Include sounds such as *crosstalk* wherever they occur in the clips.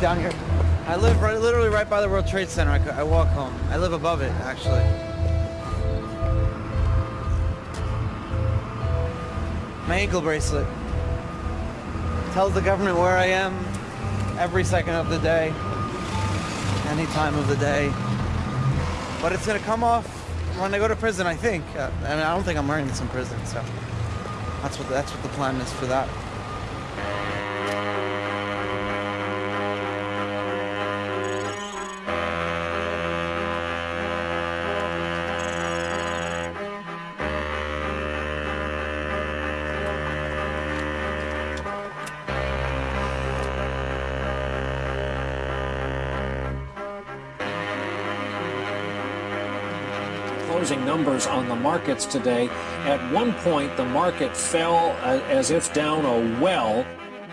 down here. I live right, literally right by the World Trade Center. I, I walk home. I live above it, actually. My ankle bracelet tells the government where I am every second of the day, any time of the day. But it's gonna come off when I go to prison, I think. Uh, I mean, I don't think I'm wearing this in prison, so that's what that's what the plan is for that. Numbers on the markets today. At one point, the market fell uh, as if down a well.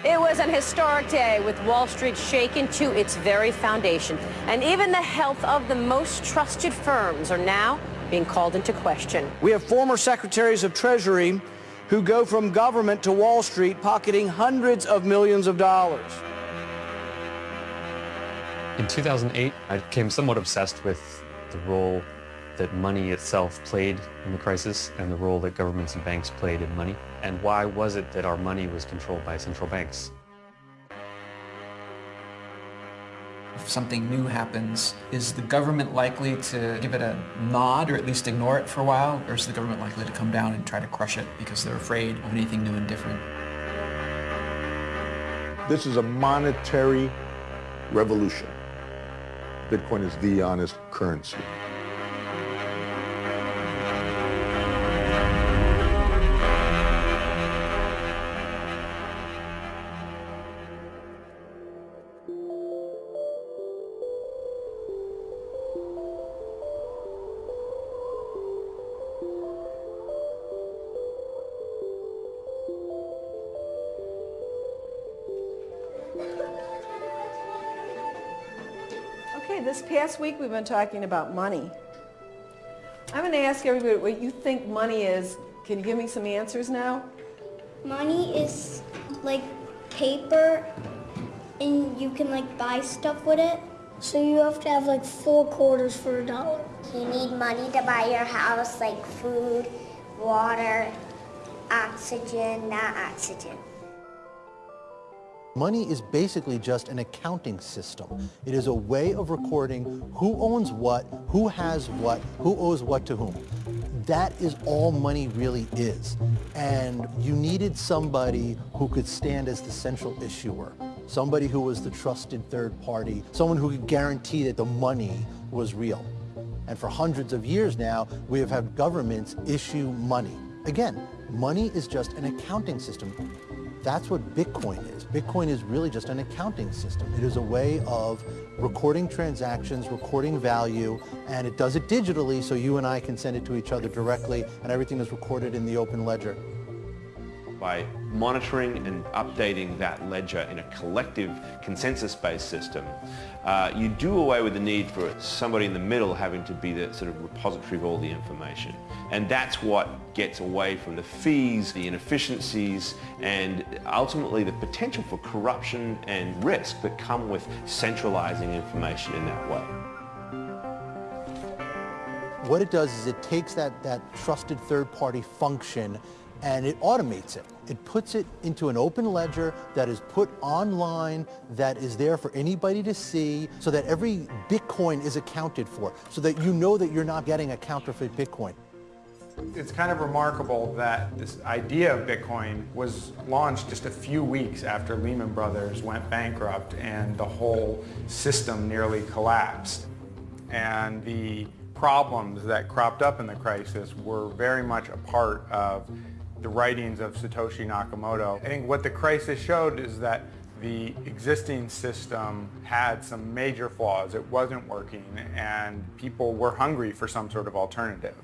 It was an historic day with Wall Street shaken to its very foundation. And even the health of the most trusted firms are now being called into question. We have former secretaries of Treasury who go from government to Wall Street pocketing hundreds of millions of dollars. In 2008, I became somewhat obsessed with the role that money itself played in the crisis and the role that governments and banks played in money. And why was it that our money was controlled by central banks? If something new happens, is the government likely to give it a nod or at least ignore it for a while? Or is the government likely to come down and try to crush it because they're afraid of anything new and different? This is a monetary revolution. Bitcoin is the honest currency. Okay, this past week we've been talking about money. I'm going to ask everybody what you think money is. Can you give me some answers now? Money is like paper and you can like buy stuff with it. So you have to have like four quarters for a dollar. You need money to buy your house, like food, water, oxygen, not oxygen. Money is basically just an accounting system. It is a way of recording who owns what, who has what, who owes what to whom. That is all money really is. And you needed somebody who could stand as the central issuer, somebody who was the trusted third party, someone who could guarantee that the money was real. And for hundreds of years now, we have had governments issue money. Again, money is just an accounting system. That's what Bitcoin is. Bitcoin is really just an accounting system. It is a way of recording transactions, recording value, and it does it digitally so you and I can send it to each other directly and everything is recorded in the open ledger. By monitoring and updating that ledger in a collective consensus-based system, uh, you do away with the need for somebody in the middle having to be the sort of repository of all the information. And that's what gets away from the fees, the inefficiencies, and ultimately the potential for corruption and risk that come with centralizing information in that way. What it does is it takes that, that trusted third-party function and it automates it. It puts it into an open ledger that is put online, that is there for anybody to see, so that every Bitcoin is accounted for, so that you know that you're not getting a counterfeit Bitcoin. It's kind of remarkable that this idea of Bitcoin was launched just a few weeks after Lehman Brothers went bankrupt and the whole system nearly collapsed. And the problems that cropped up in the crisis were very much a part of the writings of Satoshi Nakamoto. I think what the crisis showed is that the existing system had some major flaws. It wasn't working and people were hungry for some sort of alternative.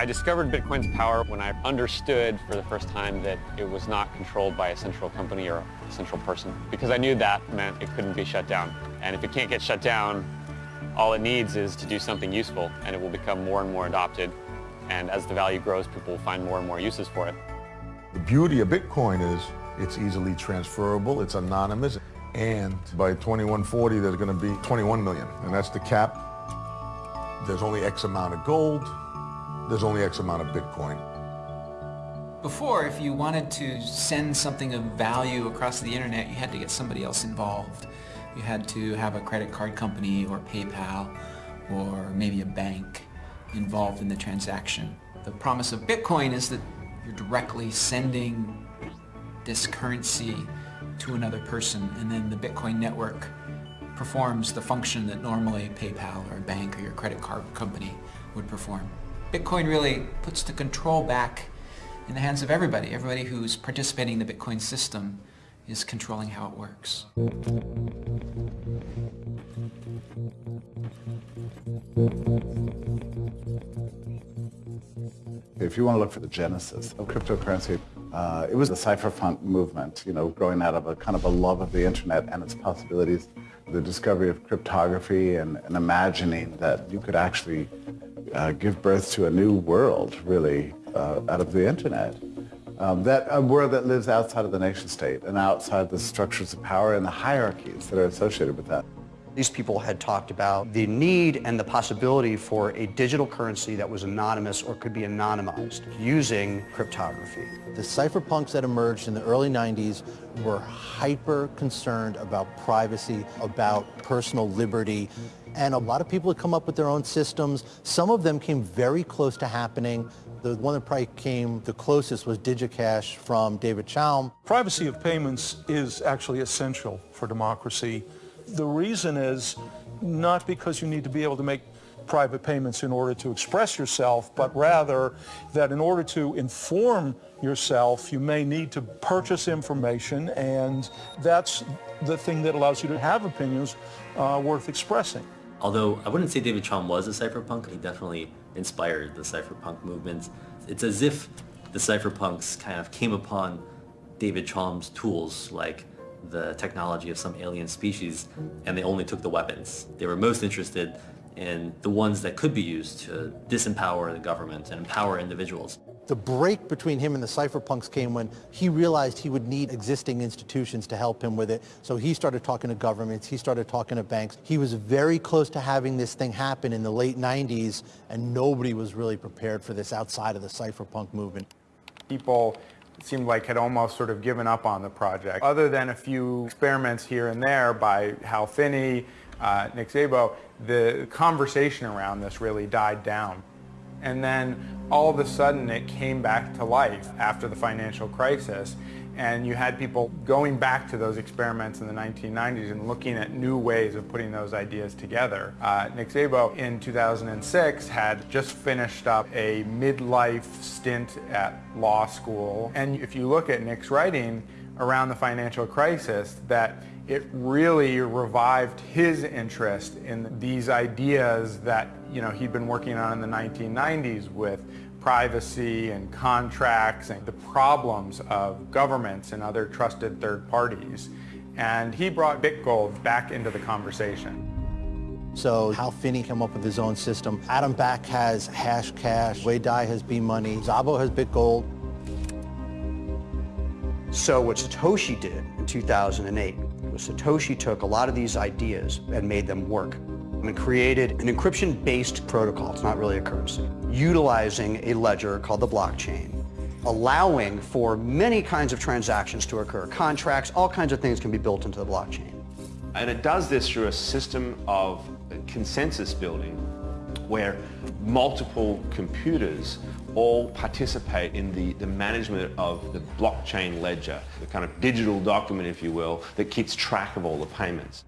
I discovered Bitcoin's power when I understood for the first time that it was not controlled by a central company or a central person because I knew that meant it couldn't be shut down. And if it can't get shut down, all it needs is to do something useful and it will become more and more adopted And as the value grows, people will find more and more uses for it. The beauty of Bitcoin is it's easily transferable, it's anonymous, and by 2140 there's going to be 21 million, and that's the cap. There's only X amount of gold, there's only X amount of Bitcoin. Before, if you wanted to send something of value across the internet, you had to get somebody else involved. You had to have a credit card company or PayPal or maybe a bank involved in the transaction. The promise of Bitcoin is that you're directly sending this currency to another person and then the Bitcoin network performs the function that normally PayPal or a bank or your credit card company would perform. Bitcoin really puts the control back in the hands of everybody. Everybody who's participating in the Bitcoin system is controlling how it works. If you want to look for the genesis of cryptocurrency, uh, it was the cypherpunk movement, you know, growing out of a kind of a love of the internet and its possibilities, the discovery of cryptography and, and imagining that you could actually uh, give birth to a new world, really, uh, out of the internet. Um, that a world that lives outside of the nation state and outside the structures of power and the hierarchies that are associated with that. These people had talked about the need and the possibility for a digital currency that was anonymous or could be anonymized using cryptography. The cypherpunks that emerged in the early 90s were hyper concerned about privacy, about personal liberty, and a lot of people had come up with their own systems. Some of them came very close to happening. The one that probably came the closest was DigiCash from David Chaum. Privacy of payments is actually essential for democracy. The reason is not because you need to be able to make private payments in order to express yourself, but rather that in order to inform yourself, you may need to purchase information, and that's the thing that allows you to have opinions uh, worth expressing. Although I wouldn't say David Chaum was a cypherpunk, he definitely inspired the cypherpunk movement. It's as if the cypherpunks kind of came upon David Chaum's tools, like the technology of some alien species and they only took the weapons. They were most interested in the ones that could be used to disempower the government and empower individuals. The break between him and the cypherpunks came when he realized he would need existing institutions to help him with it. So he started talking to governments, he started talking to banks. He was very close to having this thing happen in the late 90s and nobody was really prepared for this outside of the cypherpunk movement. People seemed like had almost sort of given up on the project. Other than a few experiments here and there by Hal Finney, uh, Nick Szabo, the conversation around this really died down. And then all of a sudden it came back to life after the financial crisis and you had people going back to those experiments in the 1990s and looking at new ways of putting those ideas together. Uh, Nick Szabo in 2006 had just finished up a midlife stint at law school. And if you look at Nick's writing around the financial crisis, that it really revived his interest in these ideas that you know he'd been working on in the 1990s with privacy and contracts and the problems of governments and other trusted third parties. And he brought BitGold back into the conversation. So Hal Finney came up with his own system. Adam Back has Hashcash. Wei Dai has B-Money. Szabo has BitGold. So what Satoshi did in 2008 was Satoshi took a lot of these ideas and made them work and created an encryption-based protocol, it's not really a currency, utilizing a ledger called the blockchain, allowing for many kinds of transactions to occur. Contracts, all kinds of things can be built into the blockchain. And it does this through a system of consensus building where multiple computers all participate in the, the management of the blockchain ledger, the kind of digital document, if you will, that keeps track of all the payments.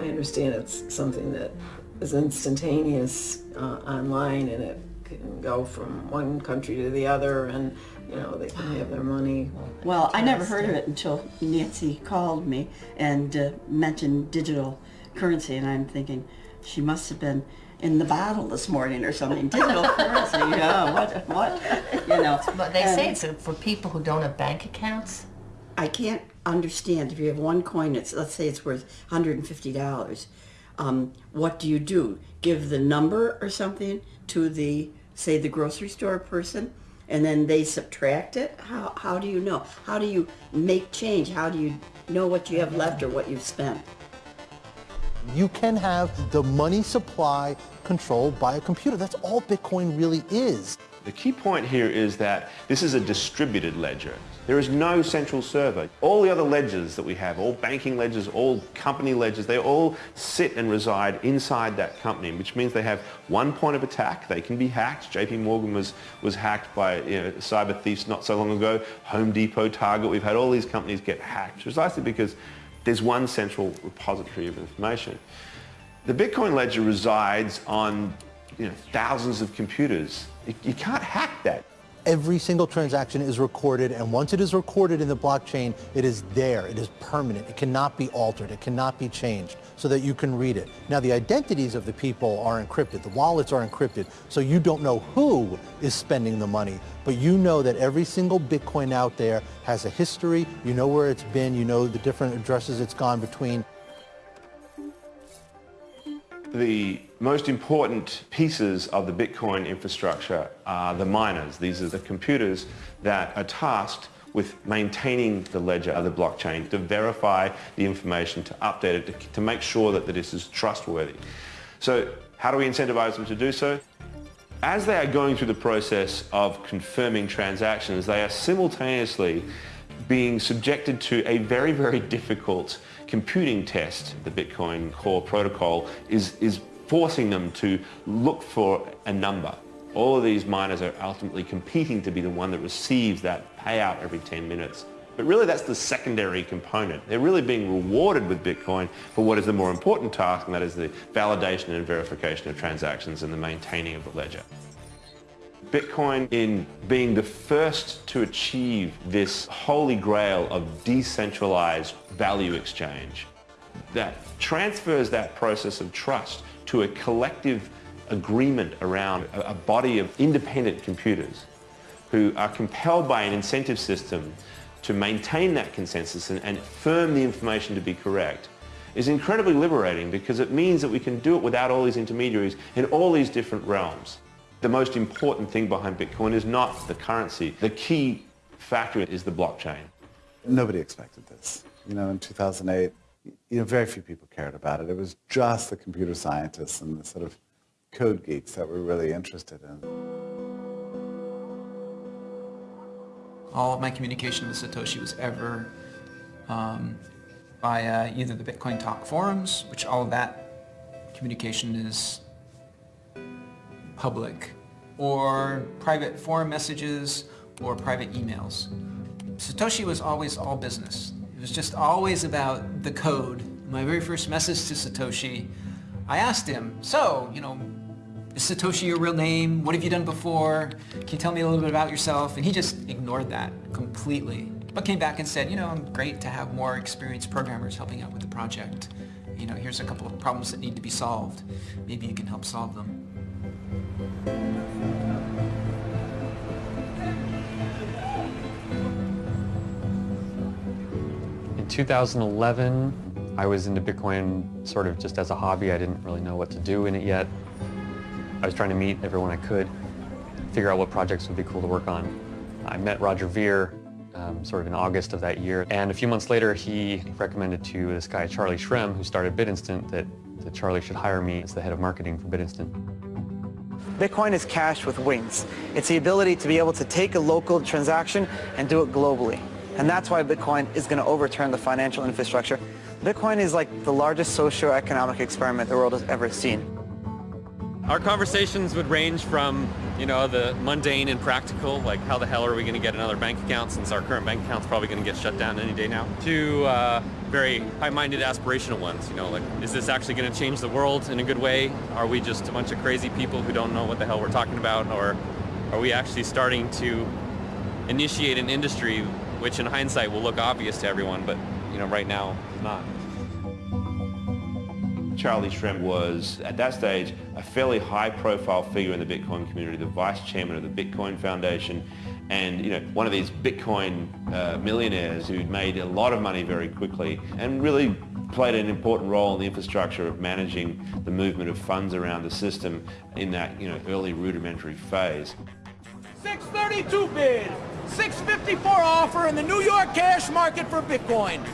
I understand it's something that is instantaneous uh, online and it can go from one country to the other and you know they can have their money. Well, I never heard of it until Nancy called me and uh, mentioned digital currency and I'm thinking she must have been in the bottle this morning or something. Digital currency, yeah, what, what, you know. *laughs* But they say it's for people who don't have bank accounts. I can't understand if you have one coin, it's, let's say it's worth $150. Um, what do you do? Give the number or something to the, say, the grocery store person? And then they subtract it? How, how do you know? How do you make change? How do you know what you have left or what you've spent? You can have the money supply controlled by a computer. That's all Bitcoin really is. The key point here is that this is a distributed ledger. There is no central server. All the other ledgers that we have, all banking ledgers, all company ledgers, they all sit and reside inside that company, which means they have one point of attack. They can be hacked. JP Morgan was, was hacked by you know, cyber thieves not so long ago. Home Depot, Target, we've had all these companies get hacked precisely because there's one central repository of information. The Bitcoin ledger resides on you know, thousands of computers. You, you can't hack that. Every single transaction is recorded, and once it is recorded in the blockchain, it is there. It is permanent. It cannot be altered. It cannot be changed so that you can read it. Now, the identities of the people are encrypted. The wallets are encrypted, so you don't know who is spending the money, but you know that every single Bitcoin out there has a history. You know where it's been. You know the different addresses it's gone between. The most important pieces of the Bitcoin infrastructure are the miners. These are the computers that are tasked with maintaining the ledger of the blockchain, to verify the information, to update it, to, to make sure that, that this is trustworthy. So how do we incentivize them to do so? As they are going through the process of confirming transactions, they are simultaneously being subjected to a very, very difficult computing test. The Bitcoin core protocol is, is forcing them to look for a number. All of these miners are ultimately competing to be the one that receives that payout every 10 minutes. But really that's the secondary component. They're really being rewarded with Bitcoin for what is the more important task, and that is the validation and verification of transactions and the maintaining of the ledger. Bitcoin in being the first to achieve this holy grail of decentralized value exchange that transfers that process of trust to a collective agreement around a, body of independent computers who are compelled by an incentive system to maintain that consensus and, and affirm the information to be correct is incredibly liberating because it means that we can do it without all these intermediaries in all these different realms. The most important thing behind Bitcoin is not the currency. The key factor is the blockchain. Nobody expected this. You know, in 2008, you know, very few people cared about it. It was just the computer scientists and the sort of code geeks that were really interested in. All of my communication with Satoshi was ever um, via either the Bitcoin Talk forums, which all of that communication is public, or private forum messages, or private emails. Satoshi was always all business. It was just always about the code. My very first message to Satoshi, I asked him, so, you know, is Satoshi your real name? What have you done before? Can you tell me a little bit about yourself? And he just ignored that completely. But came back and said, you know, I'm great to have more experienced programmers helping out with the project. You know, here's a couple of problems that need to be solved. Maybe you can help solve them. In 2011, I was into Bitcoin sort of just as a hobby. I didn't really know what to do in it yet. I was trying to meet everyone I could, figure out what projects would be cool to work on. I met Roger Ver um, sort of in August of that year, and a few months later he recommended to this guy Charlie Shrem, who started BitInstant, that, that Charlie should hire me as the head of marketing for BitInstant. Bitcoin is cash with wings. It's the ability to be able to take a local transaction and do it globally. And that's why Bitcoin is going to overturn the financial infrastructure. Bitcoin is like the largest socio-economic experiment the world has ever seen. Our conversations would range from, you know, the mundane and practical, like how the hell are we going to get another bank account since our current bank account's probably going to get shut down any day now, to uh, very high-minded aspirational ones, you know, like is this actually going to change the world in a good way? Are we just a bunch of crazy people who don't know what the hell we're talking about? Or are we actually starting to initiate an industry which in hindsight will look obvious to everyone, but, you know, right now, not. Charlie Shrem was, at that stage, a fairly high-profile figure in the Bitcoin community, the vice chairman of the Bitcoin Foundation, and you know one of these Bitcoin uh, millionaires who'd made a lot of money very quickly and really played an important role in the infrastructure of managing the movement of funds around the system in that you know early rudimentary phase. 632 bid, 654 offer in the New York cash market for Bitcoin.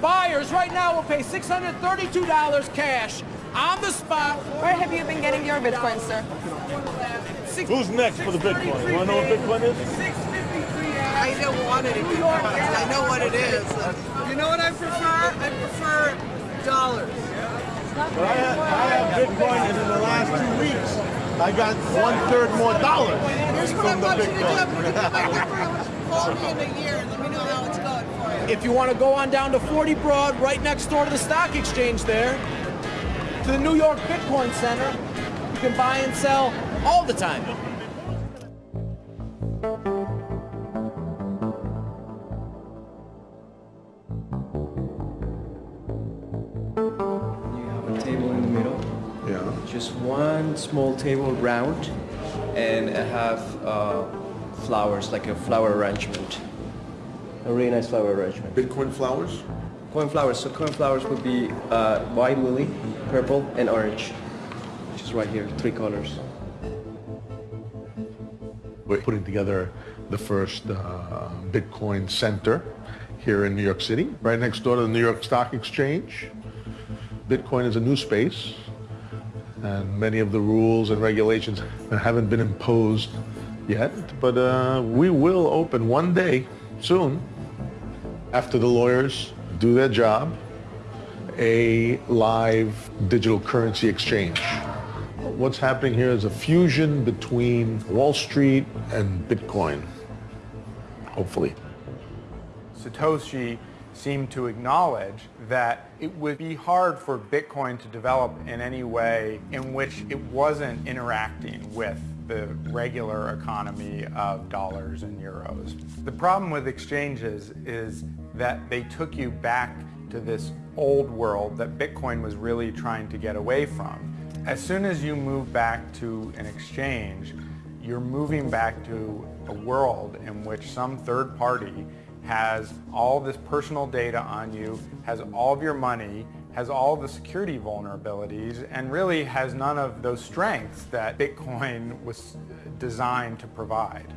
Buyers right now will pay $632 cash on the spot. Where have you been getting your Bitcoin, sir? Who's next for the Bitcoin? You want to know what Bitcoin is? I don't want it anymore. I know what it is. You know what I prefer? I prefer dollars. But I have, I have Bitcoin, and in the last two weeks, I got one third more dollars Here's what I from the want you to do. I'm Bitcoin. going to give my number. Call me in a year and let me know how it's going for you. If you want to go on down to 40 Broad, right next door to the stock exchange there, to the New York Bitcoin Center, you can buy and sell all the time. You have a table in the middle. Yeah. Just one small table round, and I have uh, flowers, like a flower arrangement. A really nice flower arrangement. Bitcoin flowers? Corn flowers. So corn flowers would be uh, white lily, purple, and orange. Which is right here, three colors. We're putting together the first uh, Bitcoin center here in New York City, right next door to the New York Stock Exchange. Bitcoin is a new space, and many of the rules and regulations haven't been imposed yet, but uh, we will open one day soon, after the lawyers do their job, a live digital currency exchange. What's happening here is a fusion between Wall Street and Bitcoin, hopefully. Satoshi seemed to acknowledge that it would be hard for Bitcoin to develop in any way in which it wasn't interacting with the regular economy of dollars and euros. The problem with exchanges is that they took you back to this old world that Bitcoin was really trying to get away from. As soon as you move back to an exchange, you're moving back to a world in which some third party has all this personal data on you, has all of your money, has all the security vulnerabilities, and really has none of those strengths that Bitcoin was designed to provide.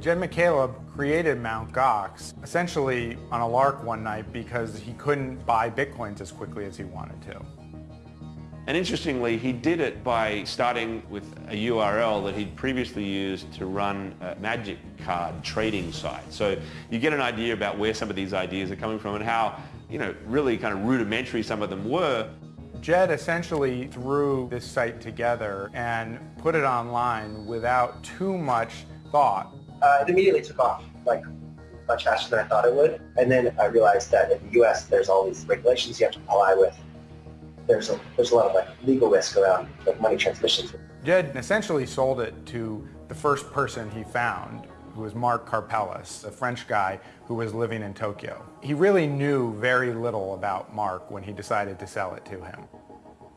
Jed McCaleb created Mt. Gox essentially on a lark one night because he couldn't buy Bitcoins as quickly as he wanted to. And interestingly, he did it by starting with a URL that he'd previously used to run a magic card trading site. So you get an idea about where some of these ideas are coming from and how, you know, really kind of rudimentary some of them were. Jed essentially threw this site together and put it online without too much thought. Uh, it immediately took off, like much faster than I thought it would. And then I realized that in the U.S. there's all these regulations you have to comply with. There's a, there's a lot of like legal risk around like money transmissions. Jed essentially sold it to the first person he found, who was Mark Karpelès, a French guy who was living in Tokyo. He really knew very little about Mark when he decided to sell it to him.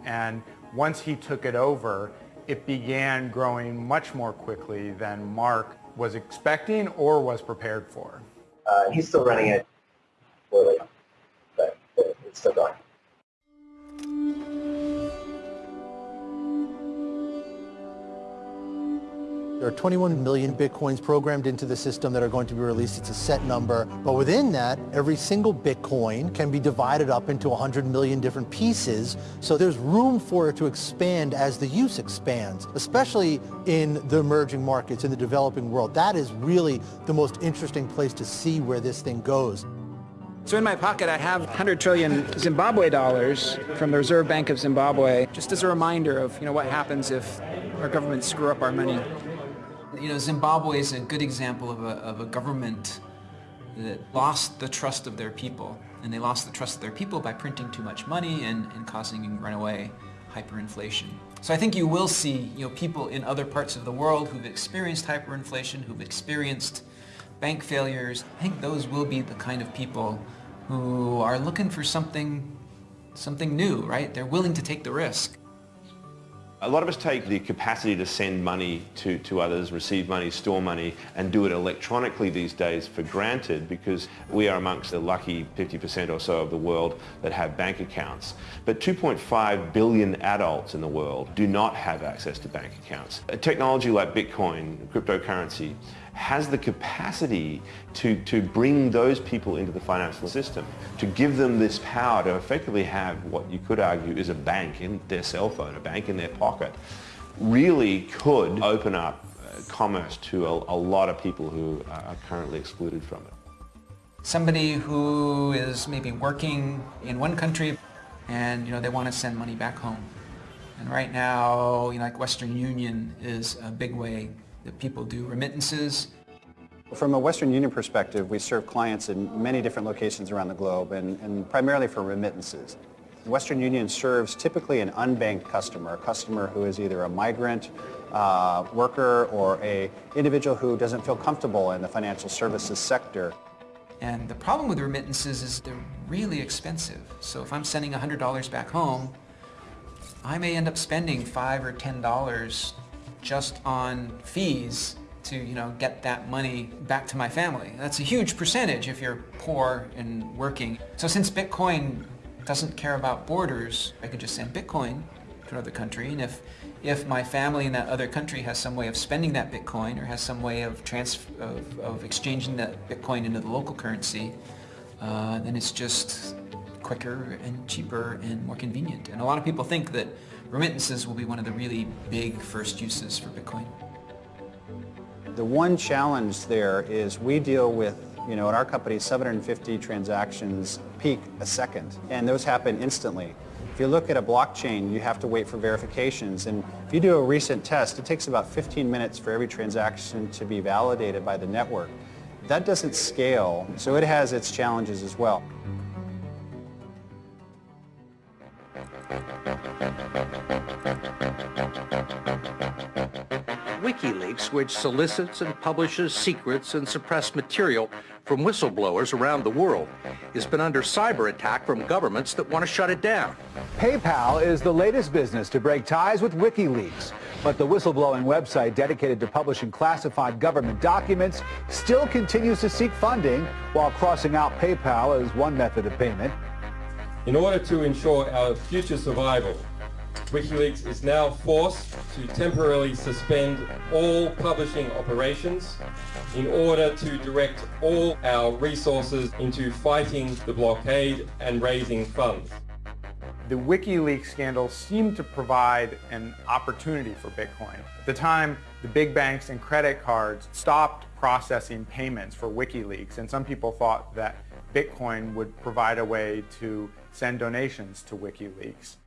And once he took it over, it began growing much more quickly than Mark was expecting or was prepared for. Uh, he's still running it but it's still going. There are 21 million Bitcoins programmed into the system that are going to be released. It's a set number. But within that, every single Bitcoin can be divided up into 100 million different pieces. So there's room for it to expand as the use expands, especially in the emerging markets, in the developing world. That is really the most interesting place to see where this thing goes. So in my pocket I have 100 trillion Zimbabwe dollars from the Reserve Bank of Zimbabwe, just as a reminder of you know what happens if our governments screw up our money. You know, Zimbabwe is a good example of a, of a government that lost the trust of their people. And they lost the trust of their people by printing too much money and, and causing runaway hyperinflation. So I think you will see you know, people in other parts of the world who've experienced hyperinflation, who've experienced bank failures. I think those will be the kind of people who are looking for something something new, right? They're willing to take the risk. A lot of us take the capacity to send money to, to others, receive money, store money, and do it electronically these days for granted because we are amongst the lucky 50% or so of the world that have bank accounts. But 2.5 billion adults in the world do not have access to bank accounts. A technology like Bitcoin, cryptocurrency, has the capacity to, to bring those people into the financial system, to give them this power to effectively have what you could argue is a bank in their cell phone, a bank in their pocket, really could open up uh, commerce to a, a lot of people who are currently excluded from it. Somebody who is maybe working in one country and you know they want to send money back home. And right now, you know, like Western Union is a big way that people do remittances. From a Western Union perspective, we serve clients in many different locations around the globe and, and primarily for remittances. Western Union serves typically an unbanked customer, a customer who is either a migrant, uh, worker, or a individual who doesn't feel comfortable in the financial services sector. And the problem with remittances is they're really expensive. So if I'm sending $100 back home, I may end up spending 5 or $10 just on fees to you know get that money back to my family. That's a huge percentage if you're poor and working. So since Bitcoin doesn't care about borders, I could just send Bitcoin to another country and if if my family in that other country has some way of spending that Bitcoin or has some way of trans of, of exchanging that Bitcoin into the local currency, uh, then it's just quicker and cheaper and more convenient. And a lot of people think that remittances will be one of the really big first uses for Bitcoin. The one challenge there is we deal with, you know, at our company, 750 transactions peak a second, and those happen instantly. If you look at a blockchain, you have to wait for verifications, and if you do a recent test, it takes about 15 minutes for every transaction to be validated by the network. That doesn't scale, so it has its challenges as well. WikiLeaks, which solicits and publishes secrets and suppressed material from whistleblowers around the world, has been under cyber attack from governments that want to shut it down. PayPal is the latest business to break ties with WikiLeaks. But the whistleblowing website dedicated to publishing classified government documents still continues to seek funding while crossing out PayPal as one method of payment. In order to ensure our future survival, WikiLeaks is now forced to temporarily suspend all publishing operations in order to direct all our resources into fighting the blockade and raising funds. The WikiLeaks scandal seemed to provide an opportunity for Bitcoin. At the time, the big banks and credit cards stopped processing payments for WikiLeaks, and some people thought that Bitcoin would provide a way to send donations to WikiLeaks.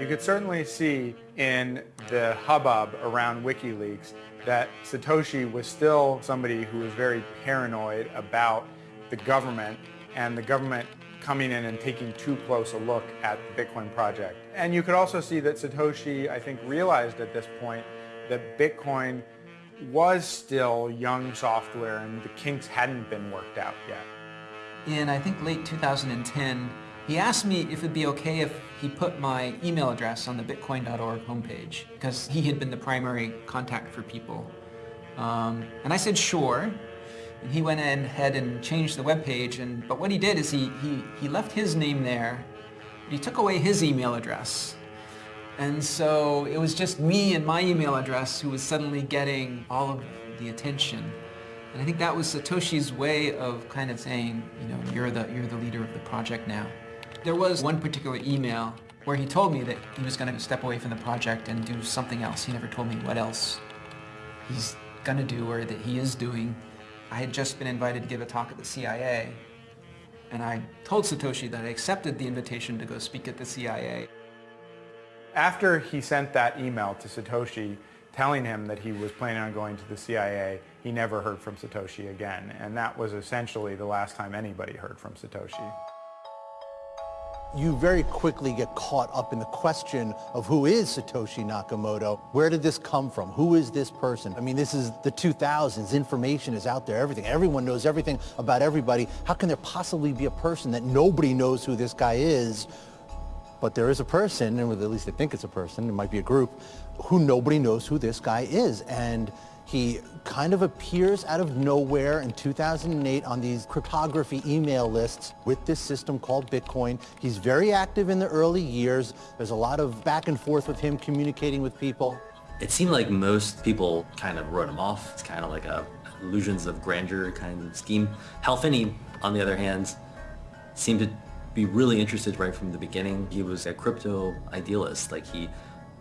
You could certainly see in the hubbub around WikiLeaks that Satoshi was still somebody who was very paranoid about the government and the government coming in and taking too close a look at the Bitcoin project. And you could also see that Satoshi, I think, realized at this point that Bitcoin was still young software and the kinks hadn't been worked out yet. In, I think, late 2010, he asked me if it'd be okay if he put my email address on the bitcoin.org homepage because he had been the primary contact for people. Um, and I said, sure. And he went ahead and changed the web page. And, but what he did is he, he, he left his name there. He took away his email address. And so it was just me and my email address who was suddenly getting all of the attention. And I think that was Satoshi's way of kind of saying, you know, you're the, you're the leader of the project now. There was one particular email where he told me that he was going to step away from the project and do something else. He never told me what else he's going to do or that he is doing. I had just been invited to give a talk at the CIA, and I told Satoshi that I accepted the invitation to go speak at the CIA. After he sent that email to Satoshi telling him that he was planning on going to the CIA, he never heard from Satoshi again. And that was essentially the last time anybody heard from Satoshi. you very quickly get caught up in the question of who is Satoshi Nakamoto? Where did this come from? Who is this person? I mean, this is the 2000s. Information is out there, everything. Everyone knows everything about everybody. How can there possibly be a person that nobody knows who this guy is? But there is a person, and at least they think it's a person, it might be a group, who nobody knows who this guy is. And he kind of appears out of nowhere in 2008 on these cryptography email lists with this system called Bitcoin. He's very active in the early years. There's a lot of back and forth with him communicating with people. It seemed like most people kind of wrote him off. It's kind of like a illusions of grandeur kind of scheme. Hal Finney, on the other hand, seemed to be really interested right from the beginning. He was a crypto idealist. Like he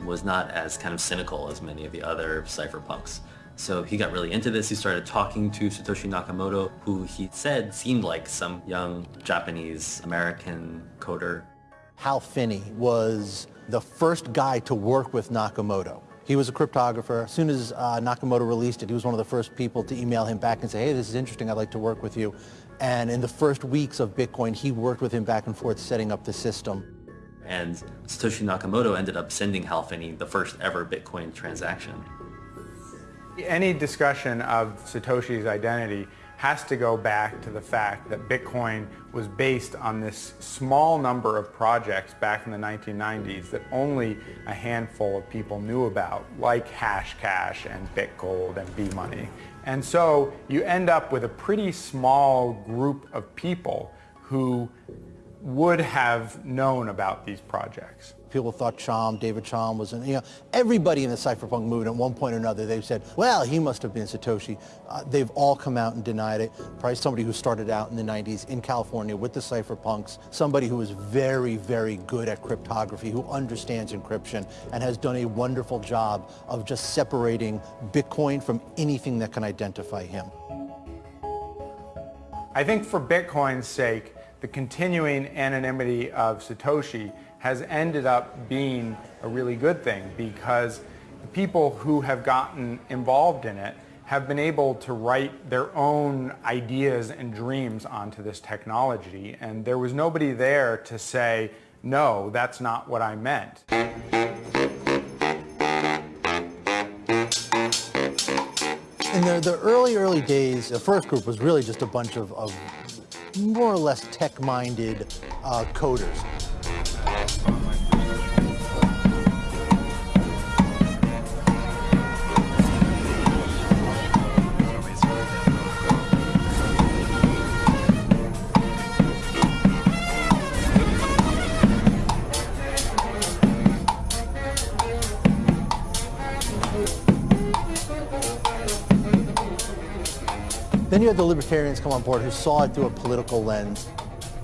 was not as kind of cynical as many of the other cypherpunks. So he got really into this. He started talking to Satoshi Nakamoto, who he said seemed like some young Japanese American coder. Hal Finney was the first guy to work with Nakamoto. He was a cryptographer. As soon as uh, Nakamoto released it, he was one of the first people to email him back and say, hey, this is interesting. I'd like to work with you. And in the first weeks of Bitcoin, he worked with him back and forth setting up the system. And Satoshi Nakamoto ended up sending Hal Finney the first ever Bitcoin transaction. Any discussion of Satoshi's identity has to go back to the fact that Bitcoin was based on this small number of projects back in the 1990s that only a handful of people knew about, like Hashcash and BitGold and B-Money. And so you end up with a pretty small group of people who would have known about these projects. People thought Chaum, David Chaum was, you know, everybody in the cypherpunk movement at one point or another, they've said, well, he must have been Satoshi. Uh, they've all come out and denied it. Probably somebody who started out in the 90s in California with the cypherpunks, somebody who is very, very good at cryptography, who understands encryption, and has done a wonderful job of just separating Bitcoin from anything that can identify him. I think for Bitcoin's sake, the continuing anonymity of Satoshi has ended up being a really good thing because the people who have gotten involved in it have been able to write their own ideas and dreams onto this technology and there was nobody there to say, no, that's not what I meant. In the, the early, early days, the first group was really just a bunch of, of more or less tech-minded uh, coders. Come on board who saw it through a political lens.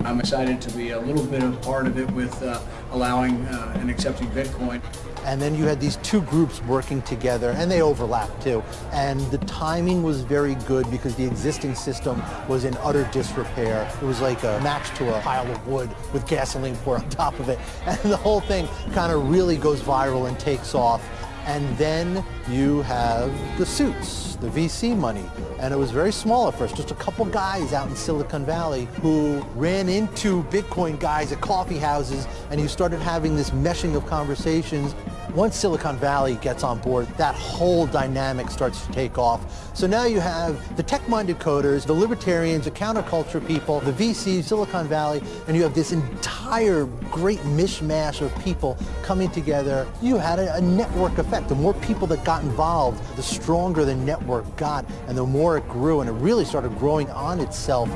I'm excited to be a little bit of part of it with uh, allowing uh, and accepting Bitcoin. And then you had these two groups working together, and they overlapped too. And the timing was very good because the existing system was in utter disrepair. It was like a match to a pile of wood with gasoline poured on top of it. *laughs* And the whole thing kind of really goes viral and takes off. And then you have the suits, the VC money. And it was very small at first, just a couple guys out in Silicon Valley who ran into Bitcoin guys at coffee houses and you started having this meshing of conversations. Once Silicon Valley gets on board, that whole dynamic starts to take off. So now you have the tech-minded coders, the libertarians, the counterculture people, the VCs, Silicon Valley, and you have this entire great mishmash of people coming together. You had a, a network effect. The more people that got involved, the stronger the network got and the more it grew and it really started growing on itself.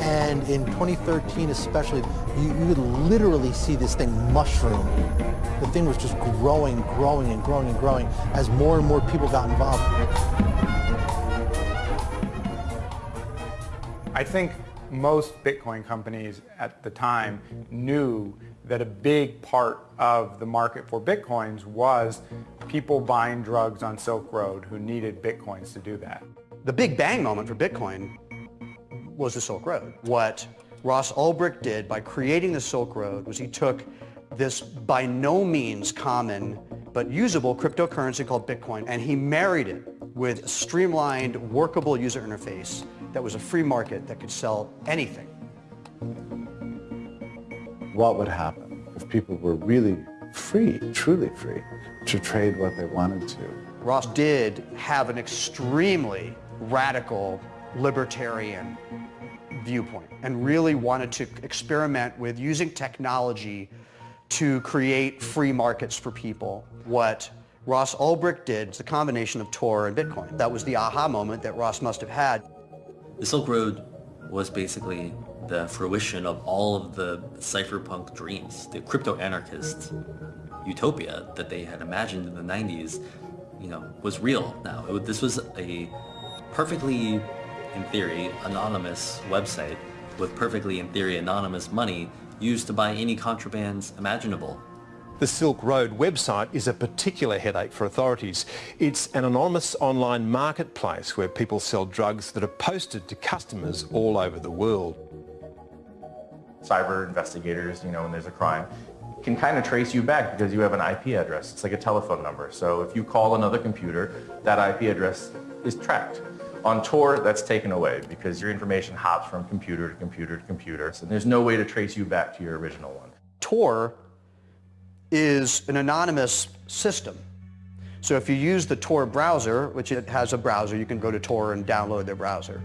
And in 2013 especially, you, you would literally see this thing mushroom. The thing was just growing, growing, and growing, and growing as more and more people got involved. I think most Bitcoin companies at the time knew that a big part of the market for Bitcoins was people buying drugs on Silk Road who needed Bitcoins to do that. The big bang moment for Bitcoin was the Silk Road. What Ross Ulbricht did by creating the Silk Road was he took this by no means common but usable cryptocurrency called Bitcoin and he married it with a streamlined, workable user interface that was a free market that could sell anything. what would happen if people were really free, truly free, to trade what they wanted to. Ross did have an extremely radical libertarian viewpoint and really wanted to experiment with using technology to create free markets for people. What Ross Ulbricht did is a combination of Tor and Bitcoin. That was the aha moment that Ross must have had. The Silk Road was basically the fruition of all of the cypherpunk dreams, the crypto-anarchist utopia that they had imagined in the 90s, you know, was real now. It, this was a perfectly, in theory, anonymous website with perfectly, in theory, anonymous money used to buy any contrabands imaginable. The Silk Road website is a particular headache for authorities. It's an anonymous online marketplace where people sell drugs that are posted to customers all over the world. Cyber investigators, you know, when there's a crime, can kind of trace you back because you have an IP address. It's like a telephone number. So if you call another computer, that IP address is tracked. On Tor, that's taken away because your information hops from computer to computer to computer, and there's no way to trace you back to your original one. Tor is an anonymous system. So if you use the Tor browser, which it has a browser, you can go to Tor and download their browser.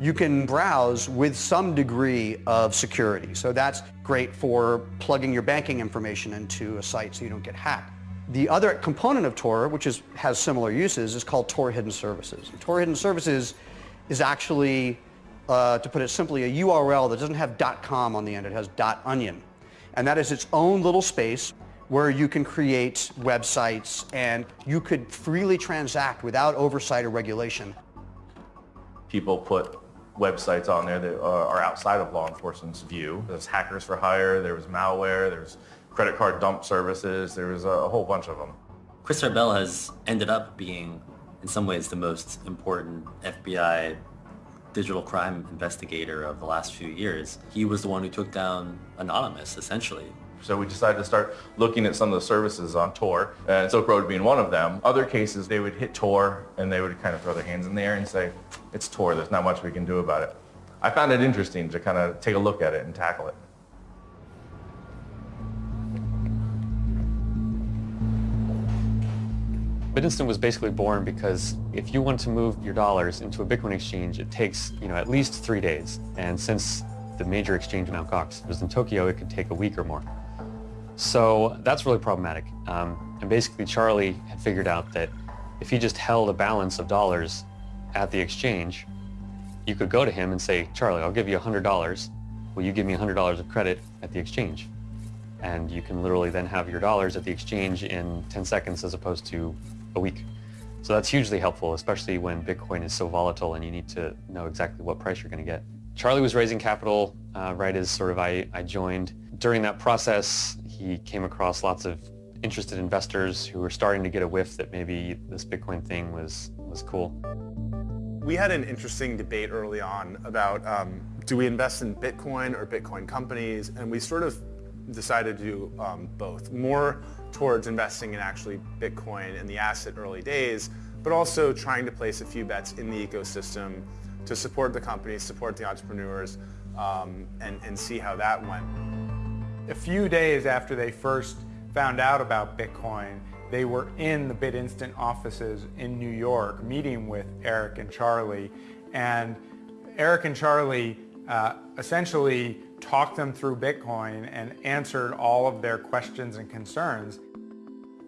You can browse with some degree of security. So that's great for plugging your banking information into a site so you don't get hacked. The other component of Tor, which is, has similar uses, is called Tor Hidden Services. And Tor Hidden Services is actually, uh, to put it simply, a URL that doesn't have .com on the end. It has .onion. And that is its own little space where you can create websites and you could freely transact without oversight or regulation. People put websites on there that are outside of law enforcement's view. There's hackers for hire, there was malware, there's credit card dump services, there was a whole bunch of them. Chris Tarbell has ended up being, in some ways, the most important FBI digital crime investigator of the last few years. He was the one who took down Anonymous, essentially. So we decided to start looking at some of the services on Tor, and Silk Road being one of them. Other cases, they would hit Tor, and they would kind of throw their hands in the air and say, it's Tor, there's not much we can do about it. I found it interesting to kind of take a look at it and tackle it. BitInstant was basically born because if you want to move your dollars into a Bitcoin exchange, it takes you know at least three days. And since the major exchange in Mt. Gox was in Tokyo, it could take a week or more. So that's really problematic. Um, and basically Charlie had figured out that if he just held a balance of dollars at the exchange, you could go to him and say, Charlie, I'll give you $100. Will you give me $100 of credit at the exchange? And you can literally then have your dollars at the exchange in 10 seconds as opposed to a week. So that's hugely helpful, especially when Bitcoin is so volatile and you need to know exactly what price you're going to get. Charlie was raising capital uh, right as sort of I, I joined. During that process, he came across lots of interested investors who were starting to get a whiff that maybe this Bitcoin thing was, was cool. We had an interesting debate early on about um, do we invest in Bitcoin or Bitcoin companies, and we sort of decided to do um, both. More towards investing in actually Bitcoin in the asset early days, but also trying to place a few bets in the ecosystem to support the companies, support the entrepreneurs, um, and, and see how that went. A few days after they first found out about Bitcoin, they were in the BitInstant offices in New York meeting with Erik and Charlie. And Erik and Charlie uh, essentially talked them through Bitcoin and answered all of their questions and concerns.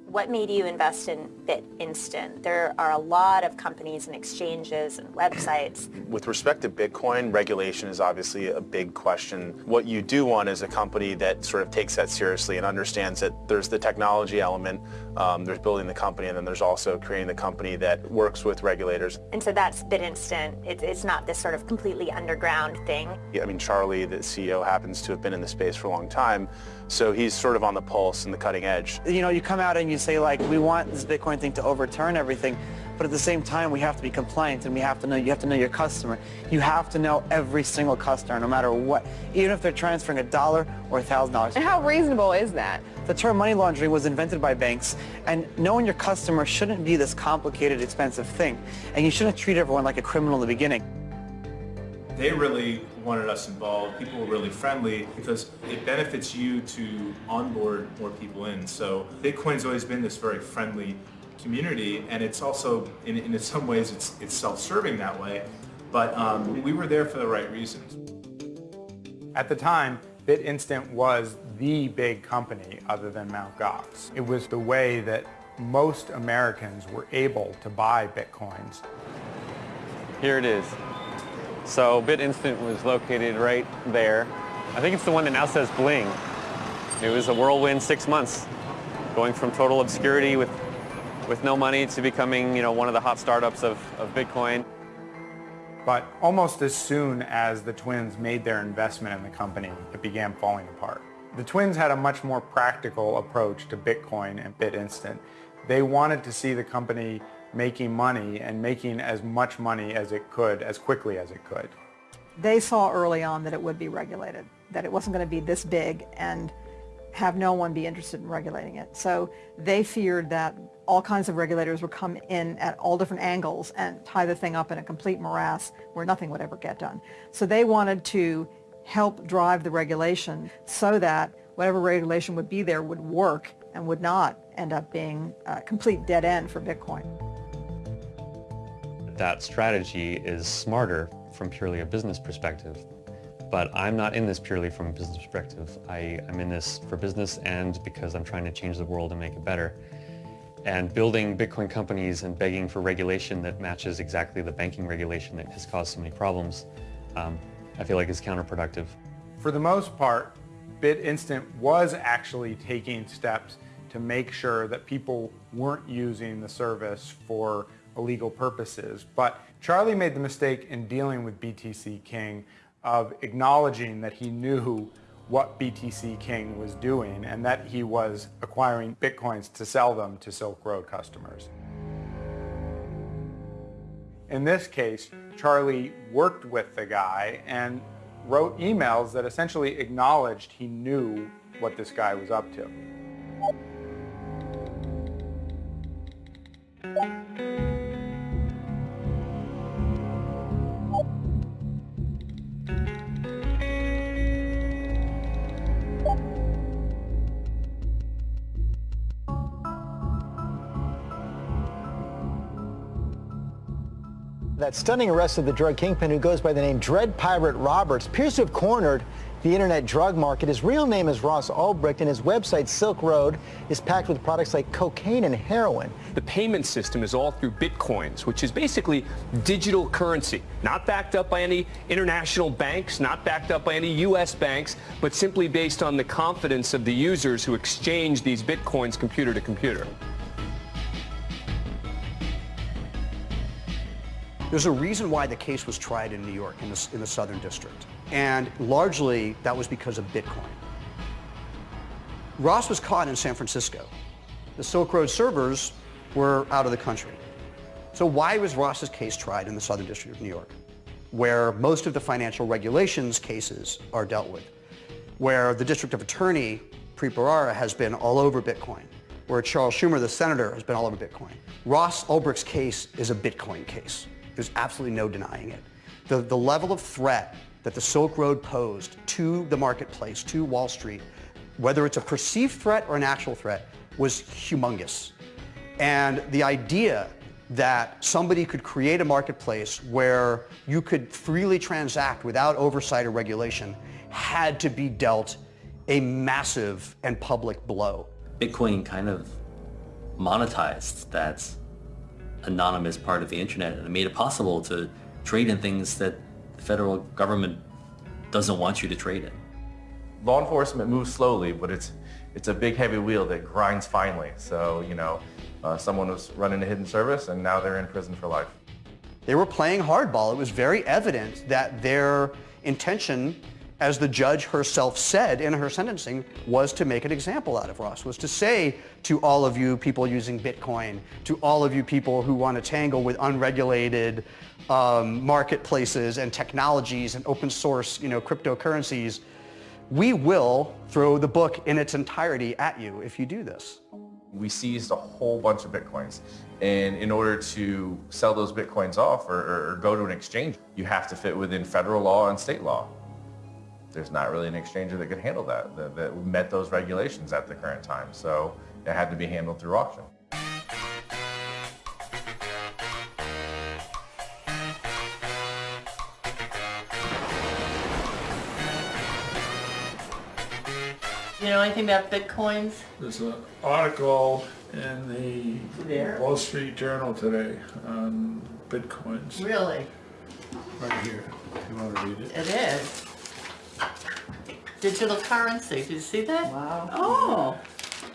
What made you invest in BitInstant? There are a lot of companies and exchanges and websites. With respect to Bitcoin, regulation is obviously a big question. What you do want is a company that sort of takes that seriously and understands that there's the technology element, um, there's building the company, and then there's also creating the company that works with regulators. And so that's BitInstant. It, it's not this sort of completely underground thing. I mean, Charlie, the CEO, happens to have been in the space for a long time, so he's sort of on the pulse and the cutting edge. You know, you come out and you say like, we want this Bitcoin thing to overturn everything, but at the same time, we have to be compliant and we have to know, you have to know your customer. You have to know every single customer, no matter what, even if they're transferring a dollar or a thousand dollars. And how reasonable is that? The term money laundering was invented by banks, and knowing your customer shouldn't be this complicated, expensive thing, and you shouldn't treat everyone like a criminal in the beginning. they really wanted us involved. People were really friendly because it benefits you to onboard more people in. So Bitcoin's always been this very friendly community and it's also, in, in some ways, it's, it's self-serving that way. But um, we were there for the right reasons. At the time, BitInstant was the big company other than Mt. Gox. It was the way that most Americans were able to buy Bitcoins. Here it is. So BitInstant was located right there. I think it's the one that now says Bling. It was a whirlwind six months, going from total obscurity with, with no money to becoming you know, one of the hot startups of, of Bitcoin. But almost as soon as the twins made their investment in the company, it began falling apart. The twins had a much more practical approach to Bitcoin and BitInstant. They wanted to see the company making money and making as much money as it could as quickly as it could. They saw early on that it would be regulated, that it wasn't going to be this big and have no one be interested in regulating it. So they feared that all kinds of regulators would come in at all different angles and tie the thing up in a complete morass where nothing would ever get done. So they wanted to help drive the regulation so that whatever regulation would be there would work and would not end up being a complete dead end for Bitcoin. That strategy is smarter from purely a business perspective. But I'm not in this purely from a business perspective. I, am in this for business and because I'm trying to change the world and make it better. And building Bitcoin companies and begging for regulation that matches exactly the banking regulation that has caused so many problems, um, I feel like is counterproductive. For the most part, BitInstant was actually taking steps to make sure that people weren't using the service for illegal purposes. But Charlie made the mistake in dealing with BTC King of acknowledging that he knew what BTC King was doing and that he was acquiring bitcoins to sell them to Silk Road customers. In this case, Charlie worked with the guy and wrote emails that essentially acknowledged he knew what this guy was up to. That stunning arrest of the drug kingpin who goes by the name Dread Pirate Roberts appears to have cornered the internet drug market. His real name is Ross Ulbricht, and his website, Silk Road, is packed with products like cocaine and heroin. The payment system is all through bitcoins, which is basically digital currency, not backed up by any international banks, not backed up by any U.S. banks, but simply based on the confidence of the users who exchange these bitcoins computer to computer. There's a reason why the case was tried in New York in the, in the Southern District. And largely that was because of Bitcoin. Ross was caught in San Francisco. The Silk Road servers were out of the country. So why was Ross's case tried in the Southern District of New York, where most of the financial regulations cases are dealt with, where the District of Attorney, Preet has been all over Bitcoin, where Charles Schumer, the senator, has been all over Bitcoin. Ross Ulbricht's case is a Bitcoin case. There's absolutely no denying it. The, the level of threat that the Silk Road posed to the marketplace, to Wall Street, whether it's a perceived threat or an actual threat, was humongous. And the idea that somebody could create a marketplace where you could freely transact without oversight or regulation had to be dealt a massive and public blow. Bitcoin kind of monetized that anonymous part of the internet and it made it possible to trade in things that the federal government doesn't want you to trade in. Law enforcement moves slowly, but it's it's a big heavy wheel that grinds finely. So, you know, uh, someone was running a hidden service and now they're in prison for life. They were playing hardball. It was very evident that their intention as the judge herself said in her sentencing, was to make an example out of Ross, was to say to all of you people using Bitcoin, to all of you people who want to tangle with unregulated um, marketplaces and technologies and open source you know, cryptocurrencies, we will throw the book in its entirety at you if you do this. We seized a whole bunch of Bitcoins. And in order to sell those Bitcoins off or, or go to an exchange, you have to fit within federal law and state law. There's not really an exchanger that could handle that, that, that met those regulations at the current time. So it had to be handled through auction. You know anything about bitcoins? There's an article in the There? Wall Street Journal today on bitcoins. Really? Right here, if you want to read it. It is. Digital currency, did you see that? Wow. Oh.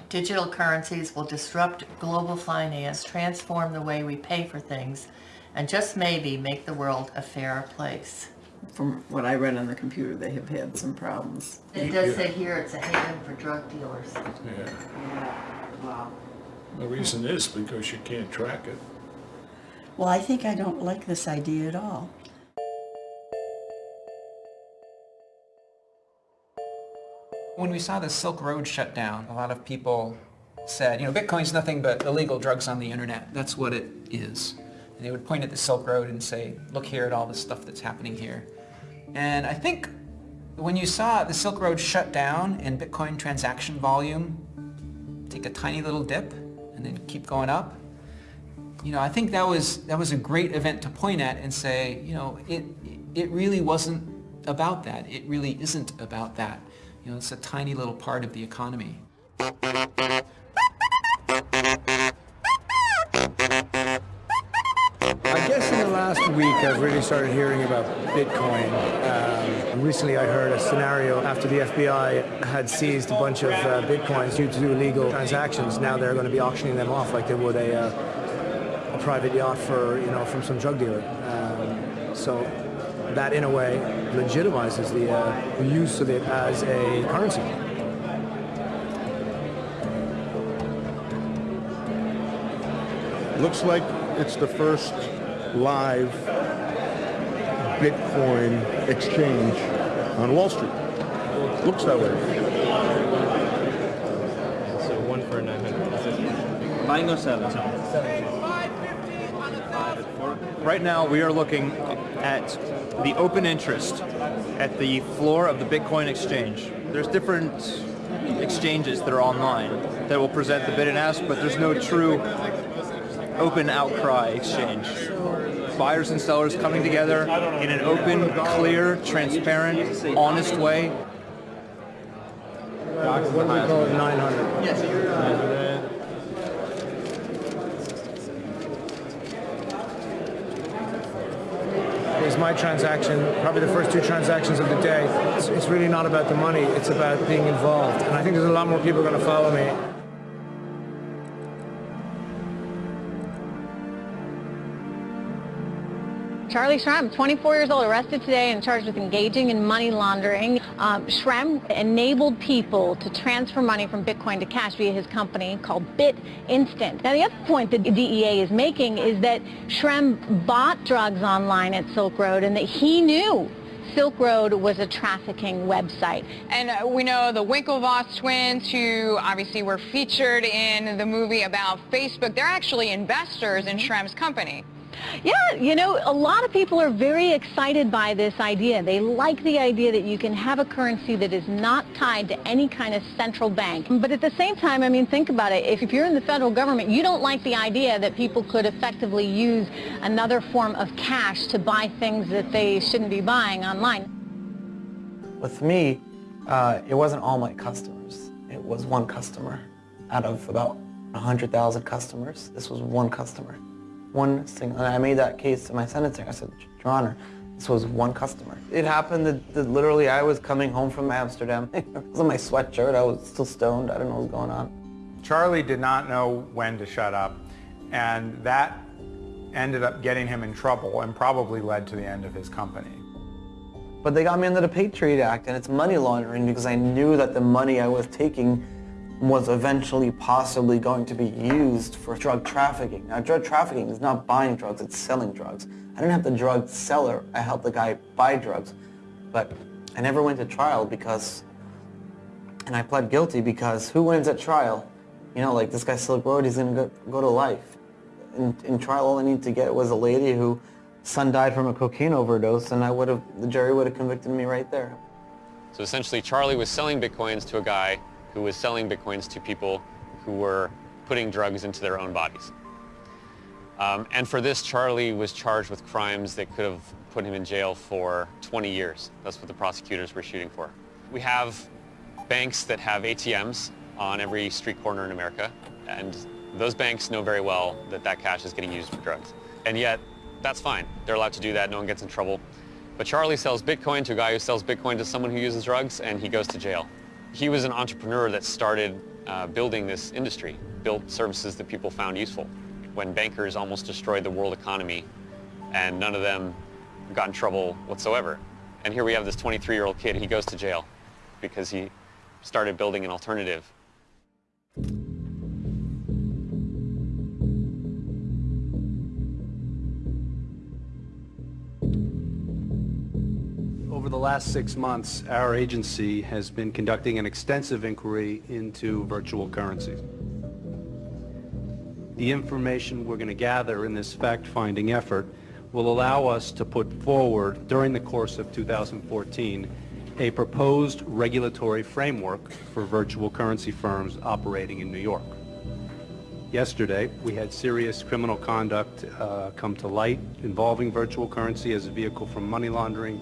Digital currencies will disrupt global finance, transform the way we pay for things, and just maybe make the world a fairer place. From what I read on the computer, they have had some problems. It does say here it's a haven for drug dealers. Yeah. Wow. The reason is because you can't track it. Well, I think I don't like this idea at all. When we saw the Silk Road shut down, a lot of people said, you know, Bitcoin's nothing but illegal drugs on the internet. That's what it is. And they would point at the Silk Road and say, look here at all the stuff that's happening here. And I think when you saw the Silk Road shut down and Bitcoin transaction volume take a tiny little dip and then keep going up, you know, I think that was that was a great event to point at and say, you know, it it really wasn't about that. It really isn't about that. You know, it's a tiny little part of the economy. I guess in the last week I've really started hearing about Bitcoin. Um, recently I heard a scenario after the FBI had seized a bunch of uh, Bitcoins due to illegal transactions. Now they're going to be auctioning them off like they would a, uh, a private yacht for, you know, from some drug dealer. Um, so that in a way legitimizes the, uh, the use of it as a currency. Looks like it's the first live Bitcoin exchange on Wall Street. Looks that way. So one for 900. Buying or selling? Right now, we are looking at the open interest at the floor of the Bitcoin exchange. There's different exchanges that are online that will present the bid and ask, but there's no true open outcry exchange. Buyers and sellers coming together in an open, clear, transparent, honest way. What do we call it, 900? My transaction, probably the first two transactions of the day. It's, it's really not about the money, it's about being involved. And I think there's a lot more people going to follow me. Charlie Shrem, 24 years old, arrested today and charged with engaging in money laundering. Um, Shrem enabled people to transfer money from Bitcoin to cash via his company called BitInstant. Now, the other point that the DEA is making is that Shrem bought drugs online at Silk Road and that he knew Silk Road was a trafficking website. And uh, we know the Winklevoss twins, who obviously were featured in the movie about Facebook, they're actually investors in Shrem's company. Yeah, you know, a lot of people are very excited by this idea. They like the idea that you can have a currency that is not tied to any kind of central bank. But at the same time, I mean, think about it. If, if you're in the federal government, you don't like the idea that people could effectively use another form of cash to buy things that they shouldn't be buying online. With me, uh, it wasn't all my customers. It was one customer out of about 100,000 customers. This was one customer. One single, and I made that case to my sentencing. I said, Your Honor, this was one customer. It happened that, that literally I was coming home from Amsterdam. *laughs* it was in my sweatshirt. I was still stoned. I didn't know what was going on. Charlie did not know when to shut up, and that ended up getting him in trouble and probably led to the end of his company. But they got me under the Patriot Act, and it's money laundering because I knew that the money I was taking was eventually possibly going to be used for drug trafficking. Now, drug trafficking is not buying drugs, it's selling drugs. I didn't have the drug seller, I helped the guy buy drugs. But I never went to trial because, and I pled guilty because who wins at trial? You know, like this guy Silk Road, he's gonna go, go to life. In, in trial, all I need to get was a lady who son died from a cocaine overdose, and I would have, the jury would have convicted me right there. So essentially, Charlie was selling bitcoins to a guy who was selling bitcoins to people who were putting drugs into their own bodies. Um, and for this, Charlie was charged with crimes that could have put him in jail for 20 years. That's what the prosecutors were shooting for. We have banks that have ATMs on every street corner in America, and those banks know very well that that cash is getting used for drugs. And yet, that's fine. They're allowed to do that. No one gets in trouble. But Charlie sells Bitcoin to a guy who sells Bitcoin to someone who uses drugs, and he goes to jail. He was an entrepreneur that started uh, building this industry, built services that people found useful when bankers almost destroyed the world economy and none of them got in trouble whatsoever. And here we have this 23-year-old kid, he goes to jail because he started building an alternative. Last six months, our agency has been conducting an extensive inquiry into virtual currencies. The information we're going to gather in this fact-finding effort will allow us to put forward, during the course of 2014, a proposed regulatory framework for virtual currency firms operating in New York. Yesterday, we had serious criminal conduct uh, come to light involving virtual currency as a vehicle for money laundering,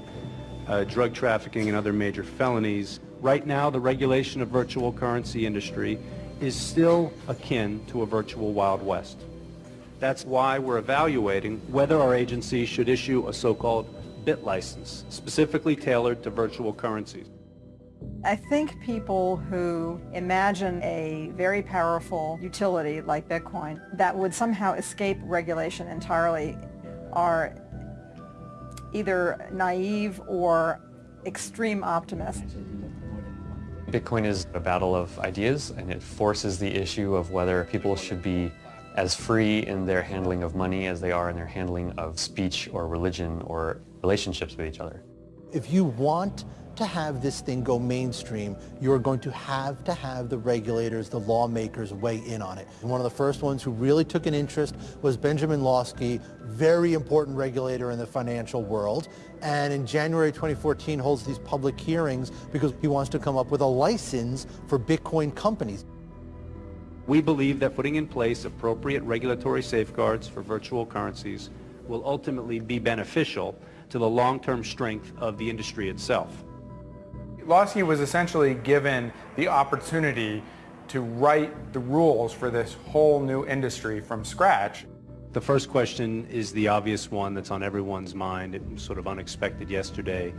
uh, drug trafficking, and other major felonies. Right now, the regulation of virtual currency industry is still akin to a virtual Wild West. That's why we're evaluating whether our agency should issue a so-called bit license, specifically tailored to virtual currencies. I think people who imagine a very powerful utility like Bitcoin that would somehow escape regulation entirely are either naive or extreme optimist. Bitcoin is a battle of ideas and it forces the issue of whether people should be as free in their handling of money as they are in their handling of speech or religion or relationships with each other. If you want to have this thing go mainstream, you're going to have to have the regulators, the lawmakers weigh in on it. And one of the first ones who really took an interest was Benjamin Lawsky, very important regulator in the financial world. And in January 2014 holds these public hearings because he wants to come up with a license for Bitcoin companies. We believe that putting in place appropriate regulatory safeguards for virtual currencies will ultimately be beneficial to the long-term strength of the industry itself. Lawsky was essentially given the opportunity to write the rules for this whole new industry from scratch. The first question is the obvious one that's on everyone's mind. It was sort of unexpected yesterday,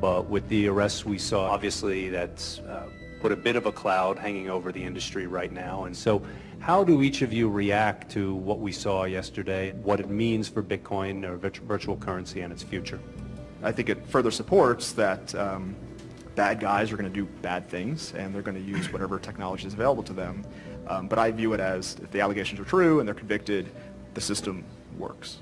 but with the arrests we saw, obviously that's uh, put a bit of a cloud hanging over the industry right now. And so how do each of you react to what we saw yesterday, what it means for Bitcoin or virtual currency and its future? I think it further supports that um, bad guys are going to do bad things and they're going to use whatever technology is available to them. Um, but I view it as if the allegations are true and they're convicted, the system works.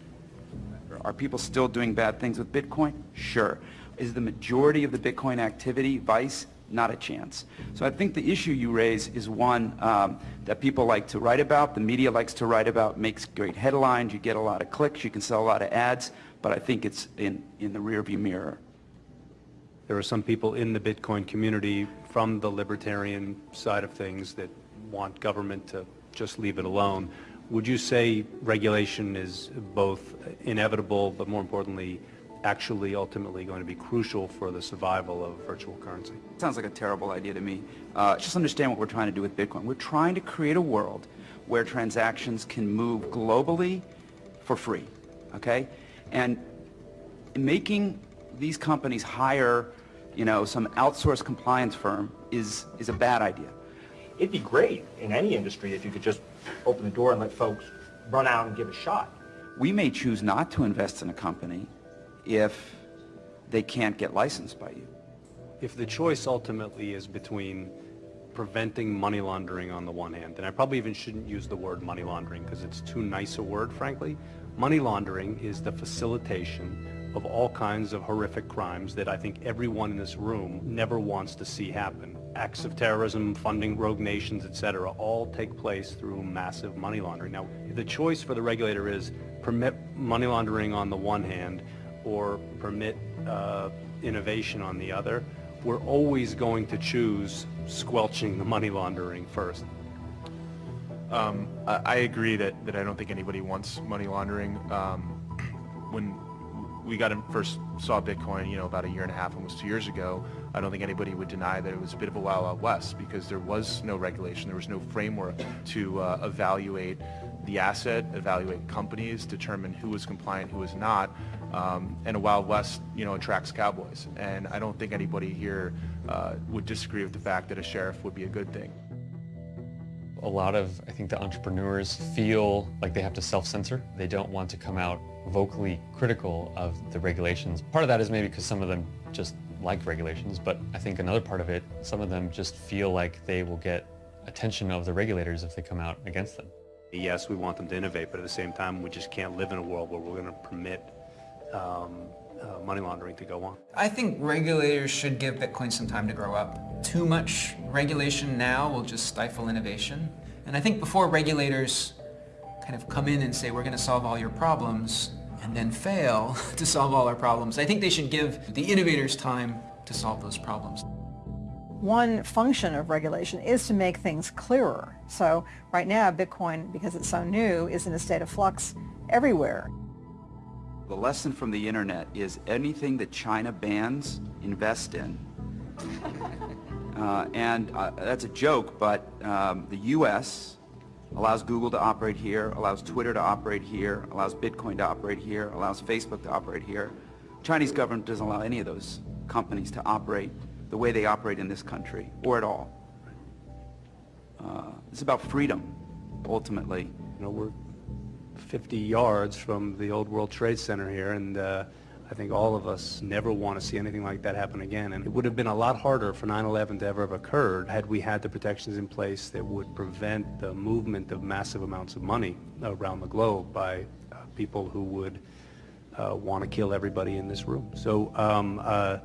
Are people still doing bad things with Bitcoin? Sure. Is the majority of the Bitcoin activity vice? Not a chance. So I think the issue you raise is one um, that people like to write about, the media likes to write about, makes great headlines, you get a lot of clicks, you can sell a lot of ads, but I think it's in, in the rearview mirror. There are some people in the Bitcoin community from the libertarian side of things that want government to just leave it alone. Would you say regulation is both inevitable, but more importantly, actually ultimately going to be crucial for the survival of virtual currency? Sounds like a terrible idea to me. Uh, just understand what we're trying to do with Bitcoin. We're trying to create a world where transactions can move globally for free, okay? And making these companies hire, you know, some outsourced compliance firm is, is a bad idea. It'd be great in any industry if you could just open the door and let folks run out and give a shot. We may choose not to invest in a company if they can't get licensed by you. If the choice ultimately is between preventing money laundering on the one hand, and I probably even shouldn't use the word money laundering because it's too nice a word, frankly. Money laundering is the facilitation of all kinds of horrific crimes that I think everyone in this room never wants to see happen. acts of terrorism, funding rogue nations, etc., all take place through massive money laundering. Now, the choice for the regulator is permit money laundering on the one hand or permit uh, innovation on the other, we're always going to choose squelching the money laundering first. Um, I, agree that, that I don't think anybody wants money laundering. Um, when we got in, first saw Bitcoin, you know, about a year and a half, almost two years ago, I don't think anybody would deny that it was a bit of a wild, wild west because there was no regulation, there was no framework to uh, evaluate the asset, evaluate companies, determine who was compliant, who was not. Um, and a Wild West, you know, attracts cowboys. And I don't think anybody here uh, would disagree with the fact that a sheriff would be a good thing. A lot of, I think, the entrepreneurs feel like they have to self-censor. They don't want to come out vocally critical of the regulations. Part of that is maybe because some of them just like regulations, but I think another part of it, some of them just feel like they will get attention of the regulators if they come out against them. Yes, we want them to innovate, but at the same time, we just can't live in a world where we're going to permit um, uh, money laundering to go on. I think regulators should give Bitcoin some time to grow up. Too much regulation now will just stifle innovation. And I think before regulators kind of come in and say, we're going to solve all your problems, and then fail *laughs* to solve all our problems, I think they should give the innovators time to solve those problems. One function of regulation is to make things clearer. So right now, Bitcoin, because it's so new, is in a state of flux everywhere. The lesson from the internet is anything that China bans, invest in. *laughs* Uh, and uh, that's a joke, but um, the U.S. allows Google to operate here, allows Twitter to operate here, allows Bitcoin to operate here, allows Facebook to operate here. Chinese government doesn't allow any of those companies to operate the way they operate in this country, or at all. Uh, it's about freedom, ultimately. You know, we're 50 yards from the old World Trade Center here, and uh, I think all of us never want to see anything like that happen again. And it would have been a lot harder for 9-11 to ever have occurred had we had the protections in place that would prevent the movement of massive amounts of money around the globe by uh, people who would uh, want to kill everybody in this room. So um, uh,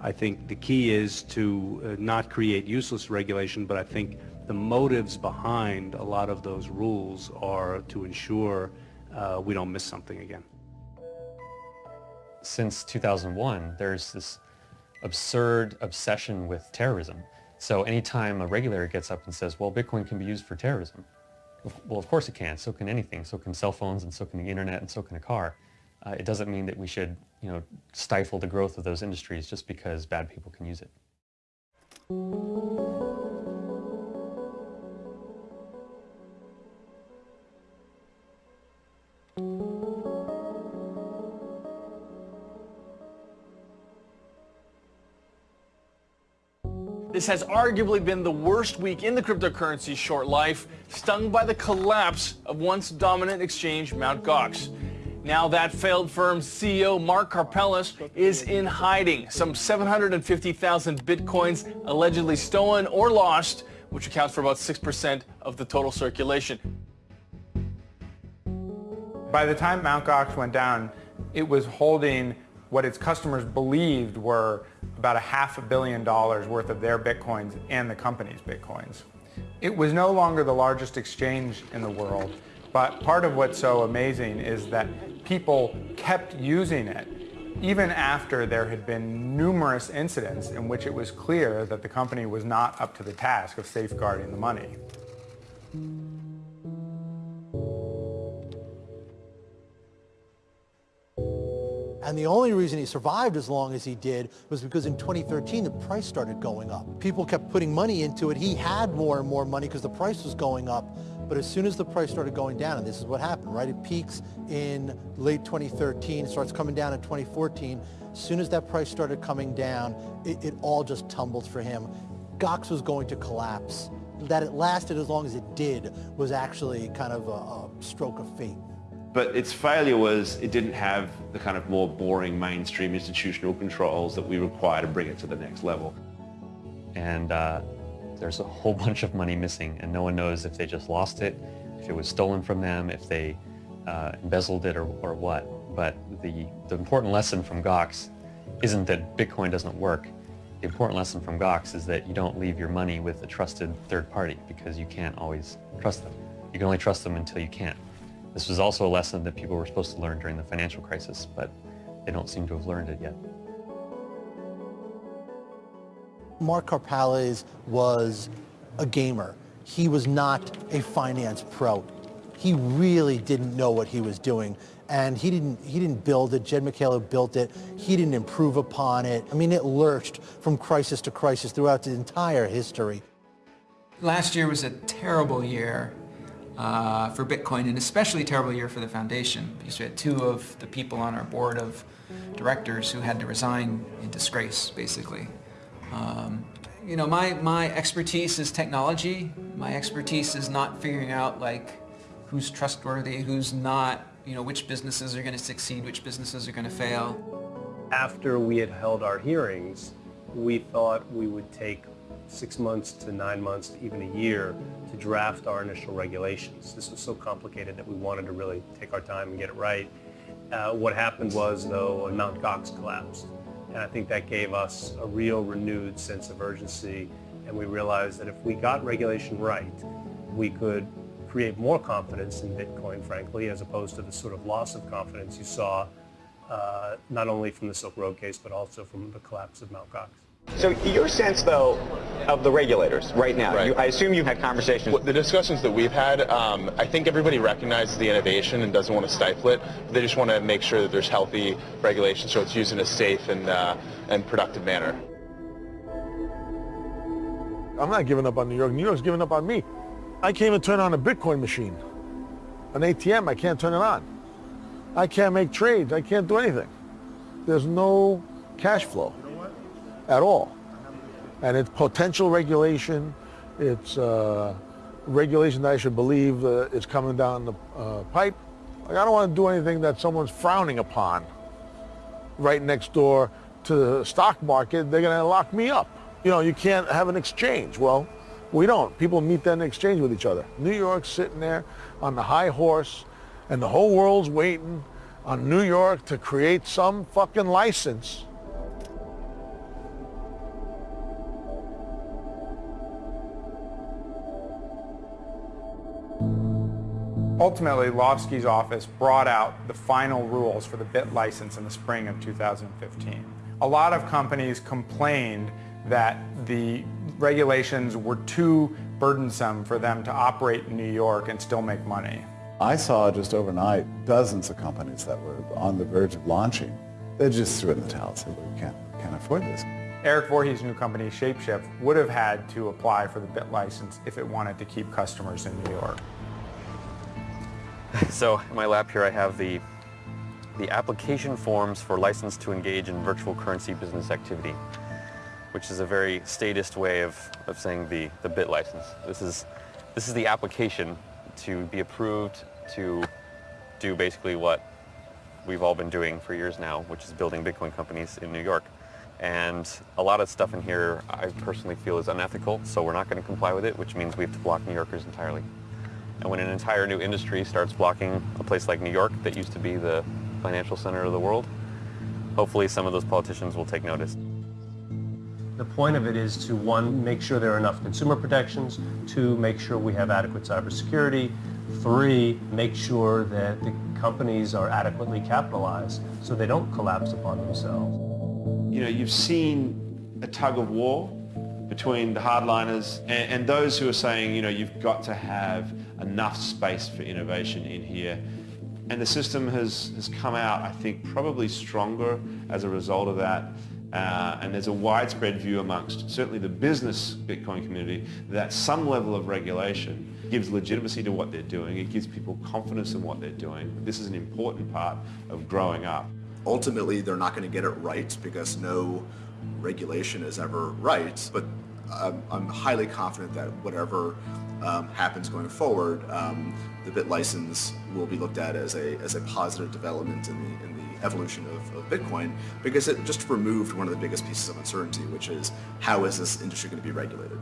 I think the key is to uh, not create useless regulation, but I think the motives behind a lot of those rules are to ensure uh, we don't miss something again. Since 2001, there's this absurd obsession with terrorism. So anytime a regulator gets up and says, well, Bitcoin can be used for terrorism, well, of course it can. So can anything. So can cell phones, and so can the internet, and so can a car. Uh, it doesn't mean that we should, you know, stifle the growth of those industries just because bad people can use it. This has arguably been the worst week in the cryptocurrency's short life, stung by the collapse of once dominant exchange Mt. Gox. Now that failed firm's CEO Mark Karpelès is in hiding. Some 750,000 bitcoins allegedly stolen or lost, which accounts for about 6% of the total circulation. By the time Mt. Gox went down, it was holding what its customers believed were about a half a billion dollars worth of their bitcoins and the company's bitcoins. It was no longer the largest exchange in the world, but part of what's so amazing is that people kept using it even after there had been numerous incidents in which it was clear that the company was not up to the task of safeguarding the money. And the only reason he survived as long as he did was because in 2013 the price started going up. People kept putting money into it. He had more and more money because the price was going up. But as soon as the price started going down, and this is what happened, right? It peaks in late 2013, starts coming down in 2014. As soon as that price started coming down, it, it all just tumbled for him. Gox was going to collapse. That it lasted as long as it did was actually kind of a, a stroke of fate. But its failure was it didn't have the kind of more boring mainstream institutional controls that we require to bring it to the next level. And uh, there's a whole *laughs* bunch of money missing, and no one knows if they just lost it, if it was stolen from them, if they uh, embezzled it, or, or what. But the, the important lesson from Gox isn't that Bitcoin doesn't work. The important lesson from Gox is that you don't leave your money with a trusted third party because you can't always trust them. You can only trust them until you can't. This was also a lesson that people were supposed to learn during the financial crisis, but they don't seem to have learned it yet. Mark Karpelès was a gamer. He was not a finance pro. He really didn't know what he was doing. And he didn't, he didn't build it. Jed McCaleb built it. He didn't improve upon it. I mean, it lurched from crisis to crisis throughout the entire history. Last year was a terrible year uh, for Bitcoin, and especially a terrible year for the foundation, because we had two of the people on our board of directors who had to resign in disgrace, basically. Um, you know, my, my expertise is technology. My expertise is not figuring out, like, who's trustworthy, who's not, you know, which businesses are going to succeed, which businesses are going to fail. After we had held our hearings, we thought we would take six months to nine months to even a year to draft our initial regulations. This was so complicated that we wanted to really take our time and get it right. Uh, what happened was, though, Mount Gox collapsed. And I think that gave us a real renewed sense of urgency. And we realized that if we got regulation right, we could create more confidence in Bitcoin, frankly, as opposed to the sort of loss of confidence you saw uh, not only from the Silk Road case, but also from the collapse of Mt. Gox. So your sense, though, of the regulators right now, Right. You, I assume you've had conversations. What- The discussions that we've had, um, I think everybody recognizes the innovation and doesn't want to stifle it. They just want to make sure that there's healthy regulation so it's used in a safe and, uh, and productive manner. I'm not giving up on New York. New York's giving up on me. I can't even turn on a Bitcoin machine. An ATM, I can't turn it on. I can't make trades. I can't do anything. There's no cash flow at all. And it's potential regulation. It's uh, regulation that I should believe uh, is coming down the uh, pipe. Like, I don't want to do anything that someone's frowning upon right next door to the stock market. They're going to lock me up. You know, you can't have an exchange. Well, we don't. People meet then exchange with each other. New York's sitting there on the high horse, and the whole world's waiting on New York to create some fucking license Ultimately, Lawsky's office brought out the final rules for the BIT license in the spring of 2015. A lot of companies complained that the regulations were too burdensome for them to operate in New York and still make money. I saw just overnight dozens of companies that were on the verge of launching. They just threw in the towel and said, we can't, can't afford this. Erik Voorhees' new company, Shapeshift, would have had to apply for the BIT license if it wanted to keep customers in New York. So in my lap here I have the, the application forms for license to engage in virtual currency business activity, which is a very statist way of, of saying the, the BIT license. This is, this is the application to be approved to do basically what we've all been doing for years now, which is building Bitcoin companies in New York. And a lot of stuff in here I personally feel is unethical, so we're not going to comply with it, which means we have to block New Yorkers entirely. And when an entire new industry starts blocking a place like New York that used to be the financial center of the world, hopefully some of those politicians will take notice. The point of it is to, one, make sure there are enough consumer protections, two, make sure we have adequate cybersecurity, three, make sure that the companies are adequately capitalized so they don't collapse upon themselves. You know, you've seen a tug of war between the hardliners and, and those who are saying, you know, you've got to have enough space for innovation in here. And the system has, has come out, I think, probably stronger as a result of that. Uh, and there's a widespread view amongst certainly the business Bitcoin community that some level of regulation gives legitimacy to what they're doing. It gives people confidence in what they're doing. This is an important part of growing up. Ultimately, they're not going to get it right because no regulation is ever right, but I'm, I'm highly confident that whatever um, happens going forward, um, the BIT license will be looked at as a, as a positive development in the, in the evolution of, of Bitcoin because it just removed one of the biggest pieces of uncertainty, which is how is this industry going to be regulated?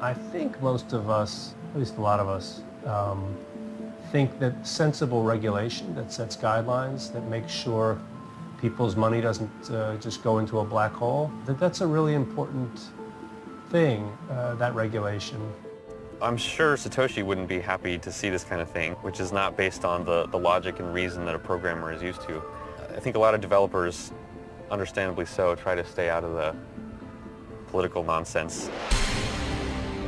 I think most of us, at least a lot of us, um, think that sensible regulation that sets guidelines, that makes sure people's money doesn't uh, just go into a black hole. That that's a really important thing, uh, that regulation. I'm sure Satoshi wouldn't be happy to see this kind of thing, which is not based on the, the logic and reason that a programmer is used to. I think a lot of developers, understandably so, try to stay out of the political nonsense.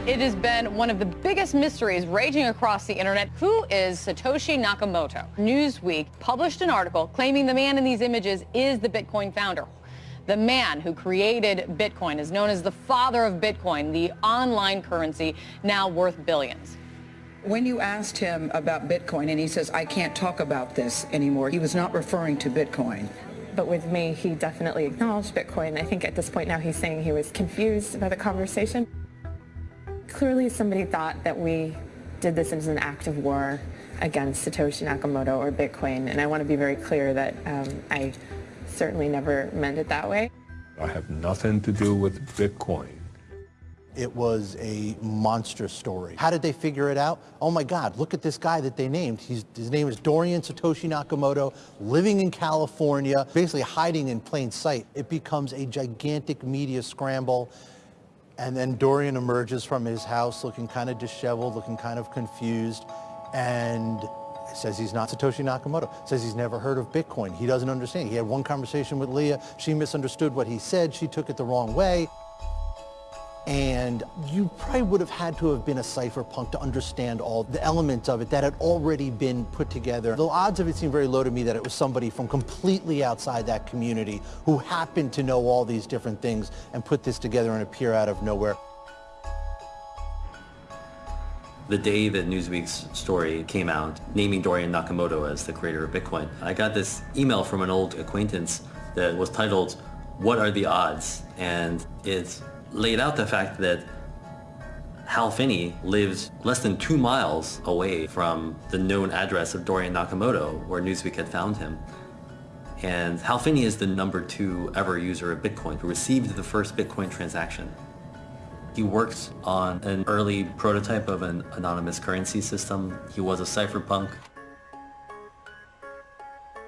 It has been one of the biggest mysteries raging across the internet. Who is Satoshi Nakamoto? Newsweek published an article claiming the man in these images is the Bitcoin founder. The man who created Bitcoin is known as the father of Bitcoin, the online currency now worth billions. When you asked him about Bitcoin and he says, I can't talk about this anymore, he was not referring to Bitcoin. But with me, he definitely acknowledged Bitcoin. I think at this point now he's saying he was confused by the conversation. Clearly somebody thought that we did this as an act of war against Satoshi Nakamoto or Bitcoin, and I want to be very clear that um, I certainly never meant it that way. I have nothing to do with Bitcoin. It was a monstrous story. How did they figure it out? Oh my God, look at this guy that they named. He's, his name is Dorian Satoshi Nakamoto, living in California, basically hiding in plain sight. It becomes a gigantic media scramble. And then Dorian emerges from his house looking kind of disheveled, looking kind of confused, and says he's not Satoshi Nakamoto, says he's never heard of Bitcoin. He doesn't understand. He had one conversation with Leah. She misunderstood what he said. She took it the wrong way. And you probably would have had to have been a cypherpunk to understand all the elements of it that had already been put together. The odds of it seem very low to me that it was somebody from completely outside that community who happened to know all these different things and put this together and appear out of nowhere. The day that Newsweek's story came out, naming Dorian Nakamoto as the creator of Bitcoin, I got this email from an old acquaintance that was titled, What are the odds? And it laid out the fact that Hal Finney lives less than two miles away from the known address of Dorian Nakamoto, where Newsweek had found him. And Hal Finney is the number two ever user of Bitcoin, who received the first Bitcoin transaction. He worked on an early prototype of an anonymous currency system. He was a cypherpunk.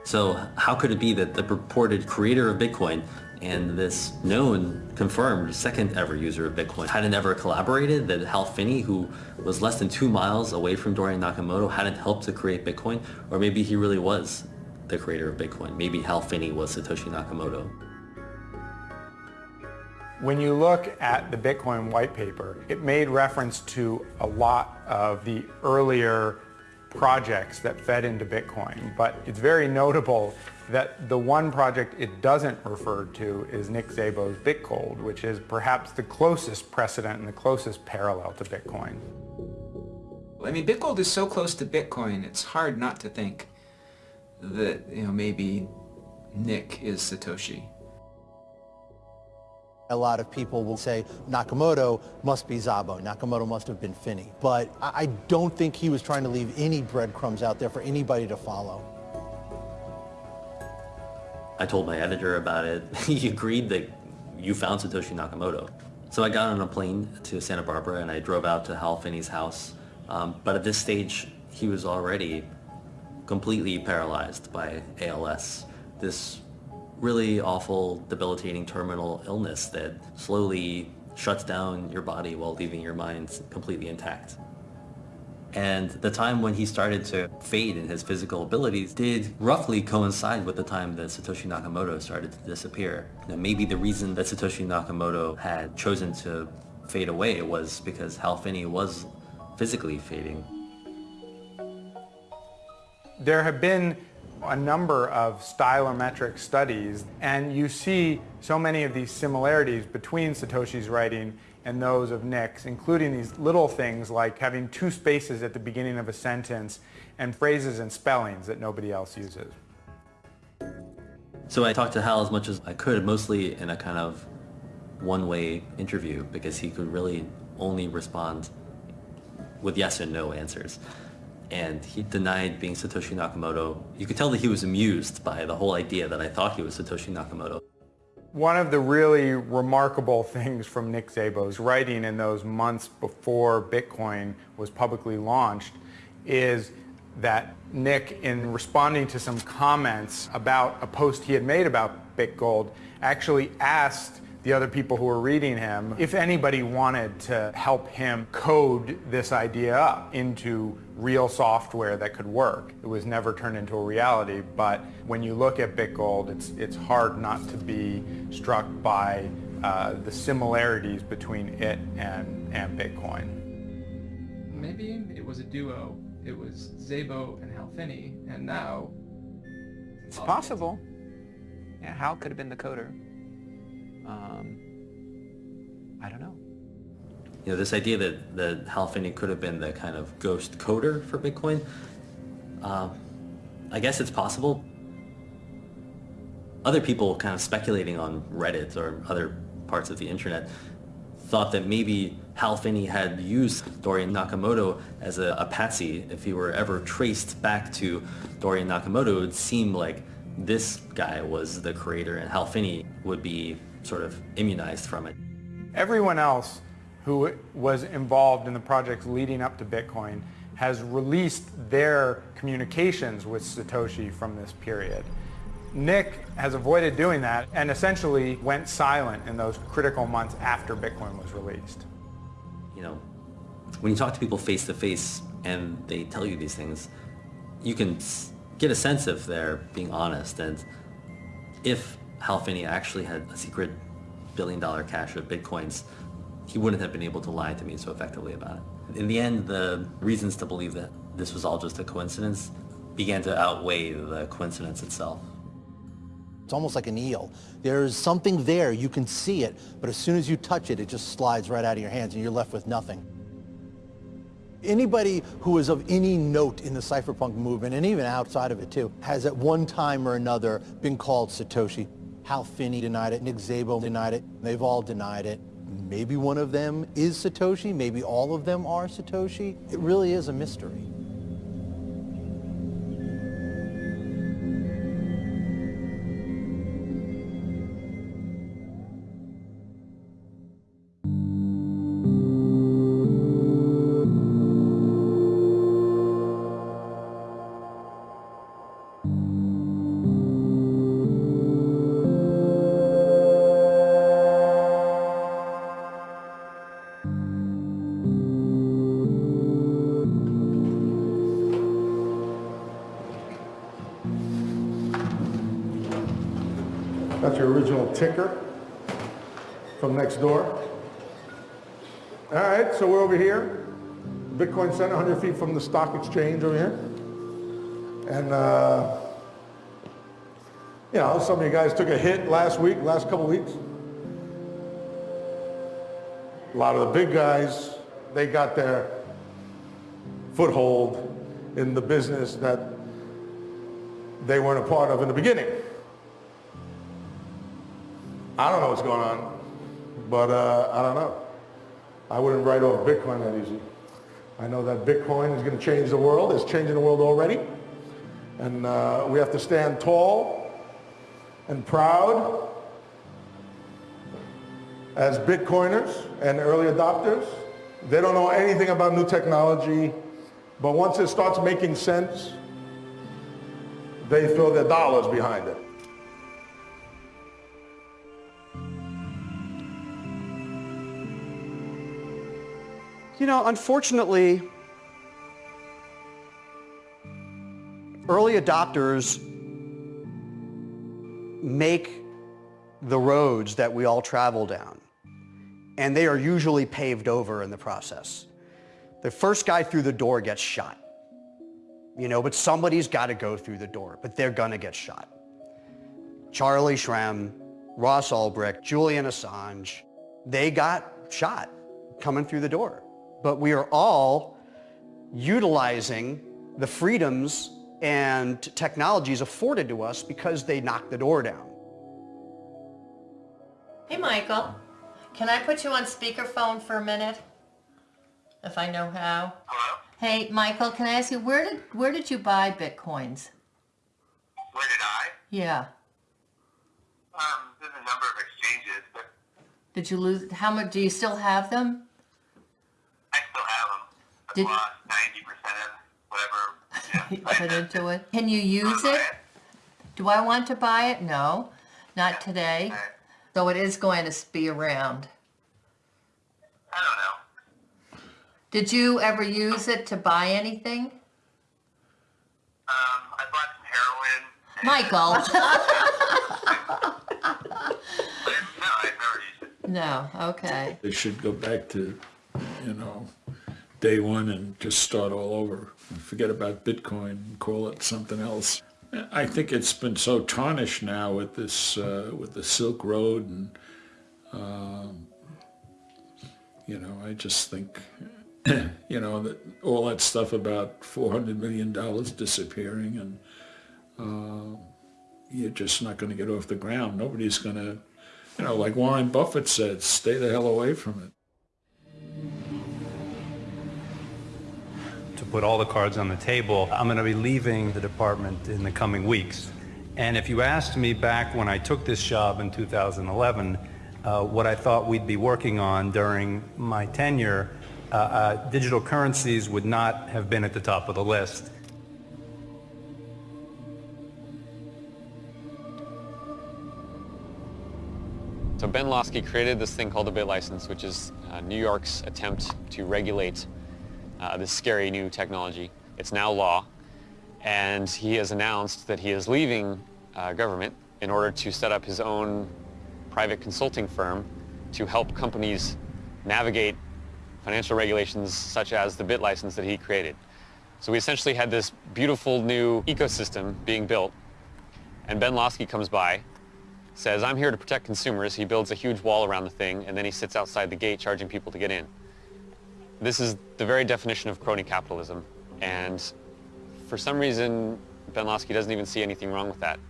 So how could it be that the purported creator of Bitcoin and this known, confirmed, second ever user of Bitcoin hadn't ever collaborated, that Hal Finney, who was less than two miles away from Dorian Nakamoto, hadn't helped to create Bitcoin, or maybe he really was the creator of Bitcoin. Maybe Hal Finney was Satoshi Nakamoto. When you look at the Bitcoin white paper, it made reference to a lot of the earlier projects that fed into Bitcoin, but it's very notable that the one project it doesn't refer to is Nick Szabo's BitGold, which is perhaps the closest precedent and the closest parallel to Bitcoin. I mean, BitGold is so close to Bitcoin, it's hard not to think that, you know, maybe Nick is Satoshi. A lot of people will say Nakamoto must be Szabo. Nakamoto must have been Finney. But I don't think he was trying to leave any breadcrumbs out there for anybody to follow. I told my editor about it. *laughs* he agreed that you found Satoshi Nakamoto. So I got on a plane to Santa Barbara and I drove out to Hal Finney's house. Um, but at this stage, he was already completely paralyzed by ALS. This really awful, debilitating terminal illness that slowly shuts down your body while leaving your mind completely intact. And the time when he started to fade in his physical abilities did roughly coincide with the time that Satoshi Nakamoto started to disappear. Know, maybe the reason that Satoshi Nakamoto had chosen to fade away was because Hal Finney was physically fading. There have been a number of stylometric studies and you see so many of these similarities between Satoshi's writing and those of Nick's, including these little things like having two spaces at the beginning of a sentence and phrases and spellings that nobody else uses. So I talked to Hal as much as I could, mostly in a kind of one-way interview because he could really only respond with yes and no answers. And he denied being Satoshi Nakamoto. You could tell that he was amused by the whole idea that I thought he was Satoshi Nakamoto. One of the really remarkable things from Nick Szabo's writing in those months before Bitcoin was publicly launched is that Nick, in responding to some comments about a post he had made about BitGold, actually asked the other people who were reading him if anybody wanted to help him code this idea up into real software that could work. It was never turned into a reality, but when you look at BitGold, it's, it's hard not to be struck by uh, the similarities between it and, and Bitcoin. Maybe it was a duo. It was Szabo and Hal Finney, and now... It's possible. Yeah, Hal could have been the coder. Um, I don't know. You know, this idea that, that Hal Finney could have been the kind of ghost coder for Bitcoin, uh, I guess it's possible. Other people kind of speculating on Reddit or other parts of the internet thought that maybe Hal Finney had used Dorian Nakamoto as a, a patsy. If he were ever traced back to Dorian Nakamoto, it would seem like this guy was the creator and Hal Finney would be sort of immunized from it. Everyone else who was involved in the projects leading up to Bitcoin has released their communications with Satoshi from this period. Nick has avoided doing that and essentially went silent in those critical months after Bitcoin was released. You know, when you talk to people face to face and they tell you these things, you can get a sense if they're being honest and if Hal Finney actually had a secret billion dollar cache of bitcoins, he wouldn't have been able to lie to me so effectively about it. In the end, the reasons to believe that this was all just a coincidence began to outweigh the coincidence itself. It's almost like an eel. There's something there, you can see it, but as soon as you touch it, it just slides right out of your hands and you're left with nothing. Anybody who is of any note in the cypherpunk movement, and even outside of it too, has at one time or another been called Satoshi. Hal Finney denied it, Nick Szabo denied it, they've all denied it. Maybe one of them is Satoshi, maybe all of them are Satoshi. It really is a mystery. Ticker from next door. All right, so we're over here. Bitcoin Center, 100 feet from the stock exchange over here. And, uh, you know, some of you guys took a hit last week, last couple weeks. A lot of the big guys, they got their foothold in the business that they weren't a part of in the beginning. I don't know what's going on, but uh, I don't know. I wouldn't write off Bitcoin that easy. I know that Bitcoin is going to change the world. It's changing the world already. And uh, we have to stand tall and proud as Bitcoiners and early adopters. They don't know anything about new technology, but once it starts making sense, they throw their dollars behind it. You know, unfortunately, early adopters make the roads that we all travel down, and they are usually paved over in the process. The first guy through the door gets shot, you know, but somebody's got to go through the door, but they're going to get shot. Charlie Shrem, Ross Ulbricht, Julian Assange, they got shot coming through the door but we are all utilizing the freedoms and technologies afforded to us because they knocked the door down. Hey, Michael. Can I put you on speakerphone for a minute? If I know how. Hello? Hey, Michael, can I ask you, where did where did you buy Bitcoins? Where did I? Yeah. Um, there's a number of exchanges, but Did you lose, how much, do you still have them? I still have them. I've Did- lost 90% of whatever, You *laughs* Put into it. Can you use it? Do I want to buy it? No, not today. So it is going to be around. I don't know. Did you ever use it to buy anything? Um, I bought some heroin. Michael? *laughs* *laughs* No, I've never used it. No, okay. They should go back to, you know, day one and just start all over. Forget about Bitcoin call it something else. I think it's been so tarnished now with this, uh, with the Silk Road and, um, you know, I just think, *clears throat* you know, that all that stuff about $400 million disappearing and uh, you're just not going to get off the ground. Nobody's going to, you know, like Warren Buffett said, stay the hell away from it. To put all the cards on the table. I'm going to be leaving the department in the coming weeks. And if you asked me back when I took this job in 2011, uh, what I thought we'd be working on during my tenure, uh, uh, digital currencies would not have been at the top of the list. Ben Lawsky created this thing called the Bit License, which is uh, New York's attempt to regulate uh, this scary new technology. It's now law, and he has announced that he is leaving uh, government in order to set up his own private consulting firm to help companies navigate financial regulations such as the Bit License that he created. So we essentially had this beautiful new ecosystem being built, and Ben Lawsky comes by, says, I'm here to protect consumers. He builds a huge wall around the thing, and then he sits outside the gate charging people to get in. This is the very definition of crony capitalism, and for some reason, Ben Lawsky doesn't even see anything wrong with that.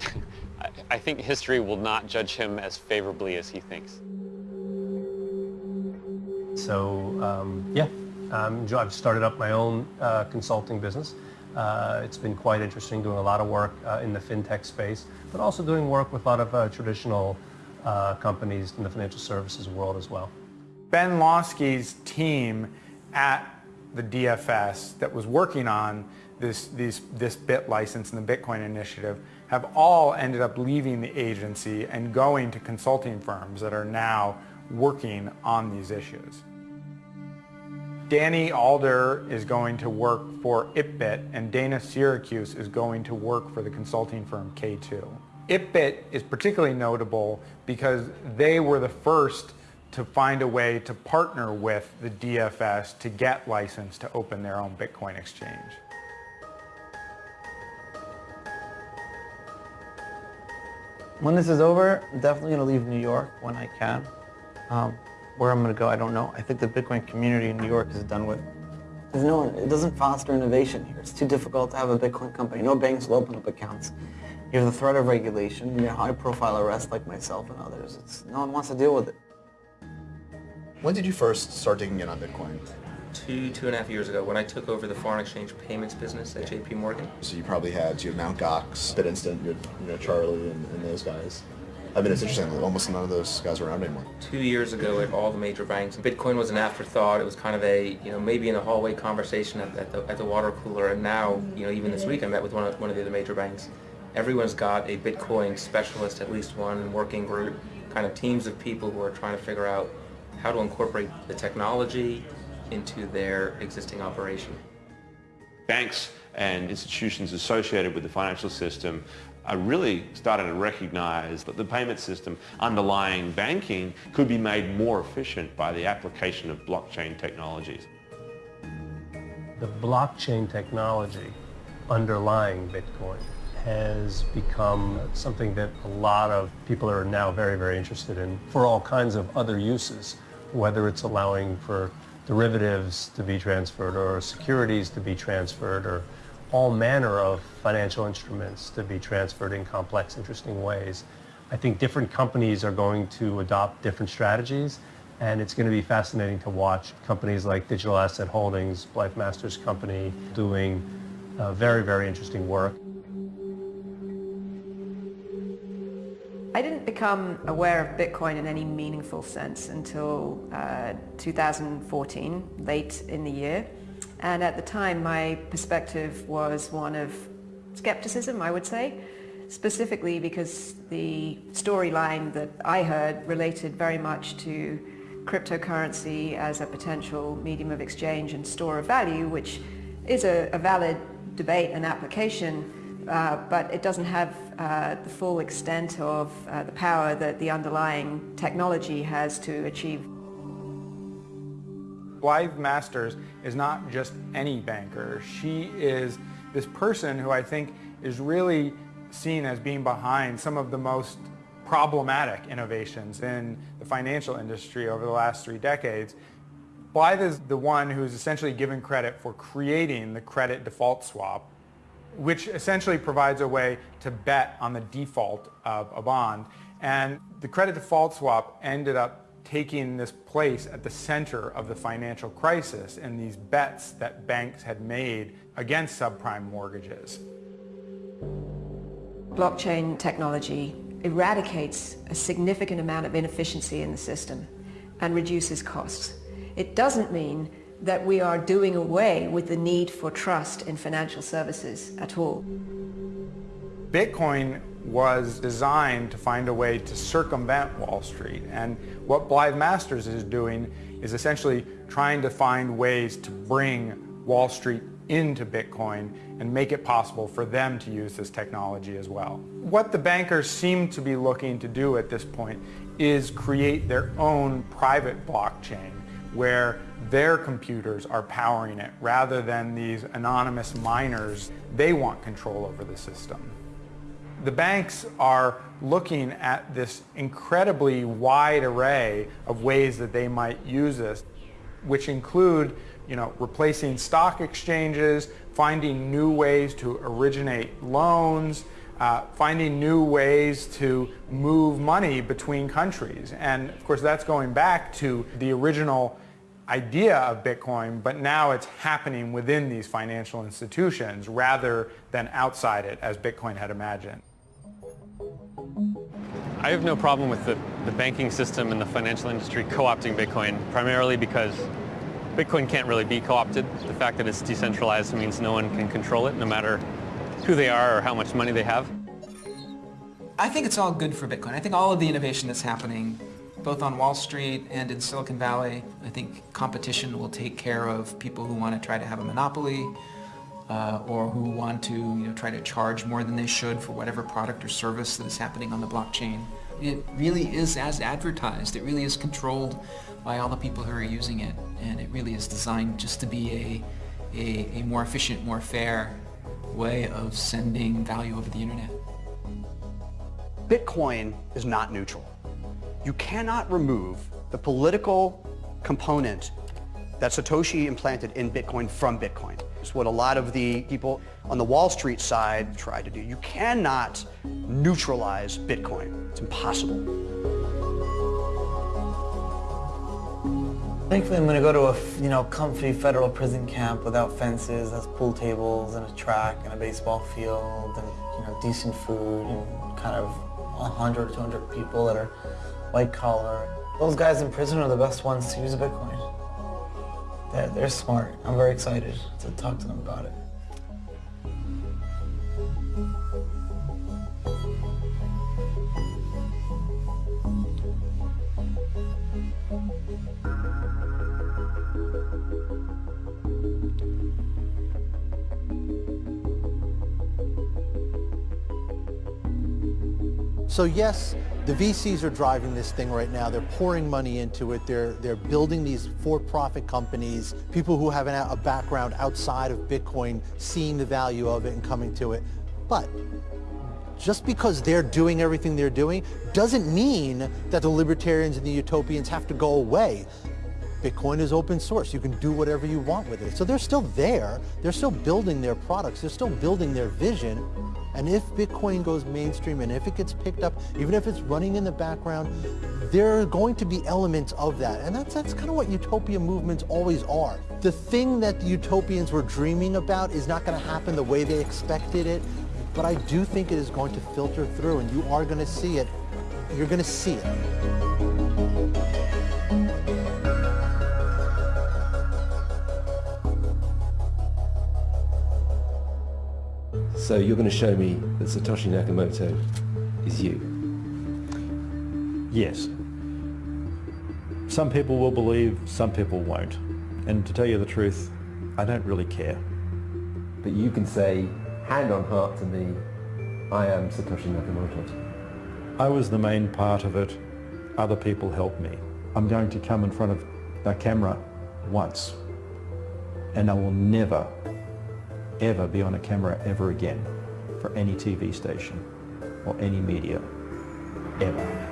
*laughs* I, I think history will not judge him as favorably as he thinks. So um, yeah, um, I've started up my own uh, consulting business. Uh, it's been quite interesting doing a lot of work uh, in the fintech space, but also doing work with a lot of uh, traditional uh, companies in the financial services world as well. Ben Lawsky's team at the DFS that was working on this, this bit license and the Bitcoin initiative have all ended up leaving the agency and going to consulting firms that are now working on these issues. Danny Alder is going to work for ItBit and Dana Syracuse is going to work for the consulting firm K2. ItBit is particularly notable because they were the first to find a way to partner with the DFS to get license to open their own Bitcoin exchange. When this is over, I'm definitely going to leave New York when I can. Um, where I'm going to go, I don't know. I think the Bitcoin community in New York is done with. There's no, one, it doesn't foster innovation here. It's too difficult to have a Bitcoin company. No banks will open up accounts. You have the threat of regulation. You have high-profile arrests like myself and others. It's, no one wants to deal with it. When did you first start digging in on Bitcoin? Two, two and a half years ago when I took over the foreign exchange payments business at JP Morgan. So you probably had, you had Mt. Gox, BitInstant, you had, you know, Charlie and, and those guys. I mean, it's interesting, that almost none of those guys are around anymore. Two years ago at all the major banks, Bitcoin was an afterthought. It was kind of a, you know, maybe in a hallway conversation at, at, the, at the water cooler. And now, you know, even this week I met with one of, one of the other major banks. Everyone's got a Bitcoin specialist, at least one working group, kind of teams of people who are trying to figure out how to incorporate the technology into their existing operation. Banks and institutions associated with the financial system are really started to recognize that the payment system underlying banking could be made more efficient by the application of blockchain technologies. The blockchain technology underlying Bitcoin has become something that a lot of people are now very, very interested in for all kinds of other uses, whether it's allowing for derivatives to be transferred or securities to be transferred or all manner of financial instruments to be transferred in complex, interesting ways. I think different companies are going to adopt different strategies and it's going to be fascinating to watch companies like Digital Asset Holdings, Blythe Masters Company, doing uh, very, very interesting work. I didn't become aware of Bitcoin in any meaningful sense until uh, 2014, late in the year. And at the time, my perspective was one of skepticism, I would say, specifically because the storyline that I heard related very much to cryptocurrency as a potential medium of exchange and store of value, which is a, a valid debate and application, uh, but it doesn't have uh, the full extent of uh, the power that the underlying technology has to achieve. Blythe Masters is not just any banker. She is this person who I think is really seen as being behind some of the most problematic innovations in the financial industry over the last three decades. Blythe is the one who's essentially given credit for creating the credit default swap, which essentially provides a way to bet on the default of a bond. And the credit default swap ended up taking this place at the center of the financial crisis and these bets that banks had made against subprime mortgages. Blockchain technology eradicates a significant amount of inefficiency in the system and reduces costs. It doesn't mean that we are doing away with the need for trust in financial services at all. Bitcoin was designed to find a way to circumvent Wall Street. And what Blythe Masters is doing is essentially trying to find ways to bring Wall Street into Bitcoin and make it possible for them to use this technology as well. What the bankers seem to be looking to do at this point is create their own private blockchain where their computers are powering it rather than these anonymous miners. They want control over the system. The banks are looking at this incredibly wide array of ways that they might use this, which include you know, replacing stock exchanges, finding new ways to originate loans, uh, finding new ways to move money between countries. And of course that's going back to the original idea of Bitcoin, but now it's happening within these financial institutions rather than outside it as Bitcoin had imagined. I have no problem with the, the banking system and the financial industry co-opting Bitcoin, primarily because Bitcoin can't really be co-opted. The fact that it's decentralized means no one can control it, no matter who they are or how much money they have. I think it's all good for Bitcoin. I think all of the innovation that's happening, both on Wall Street and in Silicon Valley, I think competition will take care of people who want to try to have a monopoly uh, or who want to you know, try to charge more than they should for whatever product or service that is happening on the blockchain. It really is as advertised. It really is controlled by all the people who are using it. And it really is designed just to be a, a, a more efficient, more fair way of sending value over the internet. Bitcoin is not neutral. You cannot remove the political component that Satoshi implanted in Bitcoin from Bitcoin. It's what a lot of the people on the Wall Street side try to do. You cannot neutralize Bitcoin. It's impossible. Thankfully, I'm going to go to a you know comfy federal prison camp without fences, has pool tables and a track and a baseball field and you know decent food and kind of 100 or 200 people that are white collar. Those guys in prison are the best ones to use Bitcoin. They're, they're smart. I'm very excited to talk to them about it. So yes, the VCs are driving this thing right now. They're pouring money into it. They're, they're building these for-profit companies, people who have an, a background outside of Bitcoin, seeing the value of it and coming to it. But just because they're doing everything they're doing doesn't mean that the libertarians and the utopians have to go away. Bitcoin is open source. You can do whatever you want with it. So they're still there. They're still building their products. They're still building their vision. And if Bitcoin goes mainstream and if it gets picked up, even if it's running in the background, there are going to be elements of that. And that's, that's kind of what utopia movements always are. The thing that the utopians were dreaming about is not going to happen the way they expected it, but I do think it is going to filter through and you are going to see it. You're going to see it. So you're going to show me that Satoshi Nakamoto is you? Yes. Some people will believe, some people won't. And to tell you the truth, I don't really care. But you can say, hand on heart to me, I am Satoshi Nakamoto. I was the main part of it. Other people helped me. I'm going to come in front of a camera once. And I will never, ever be on a camera ever again for any TV station or any media, ever.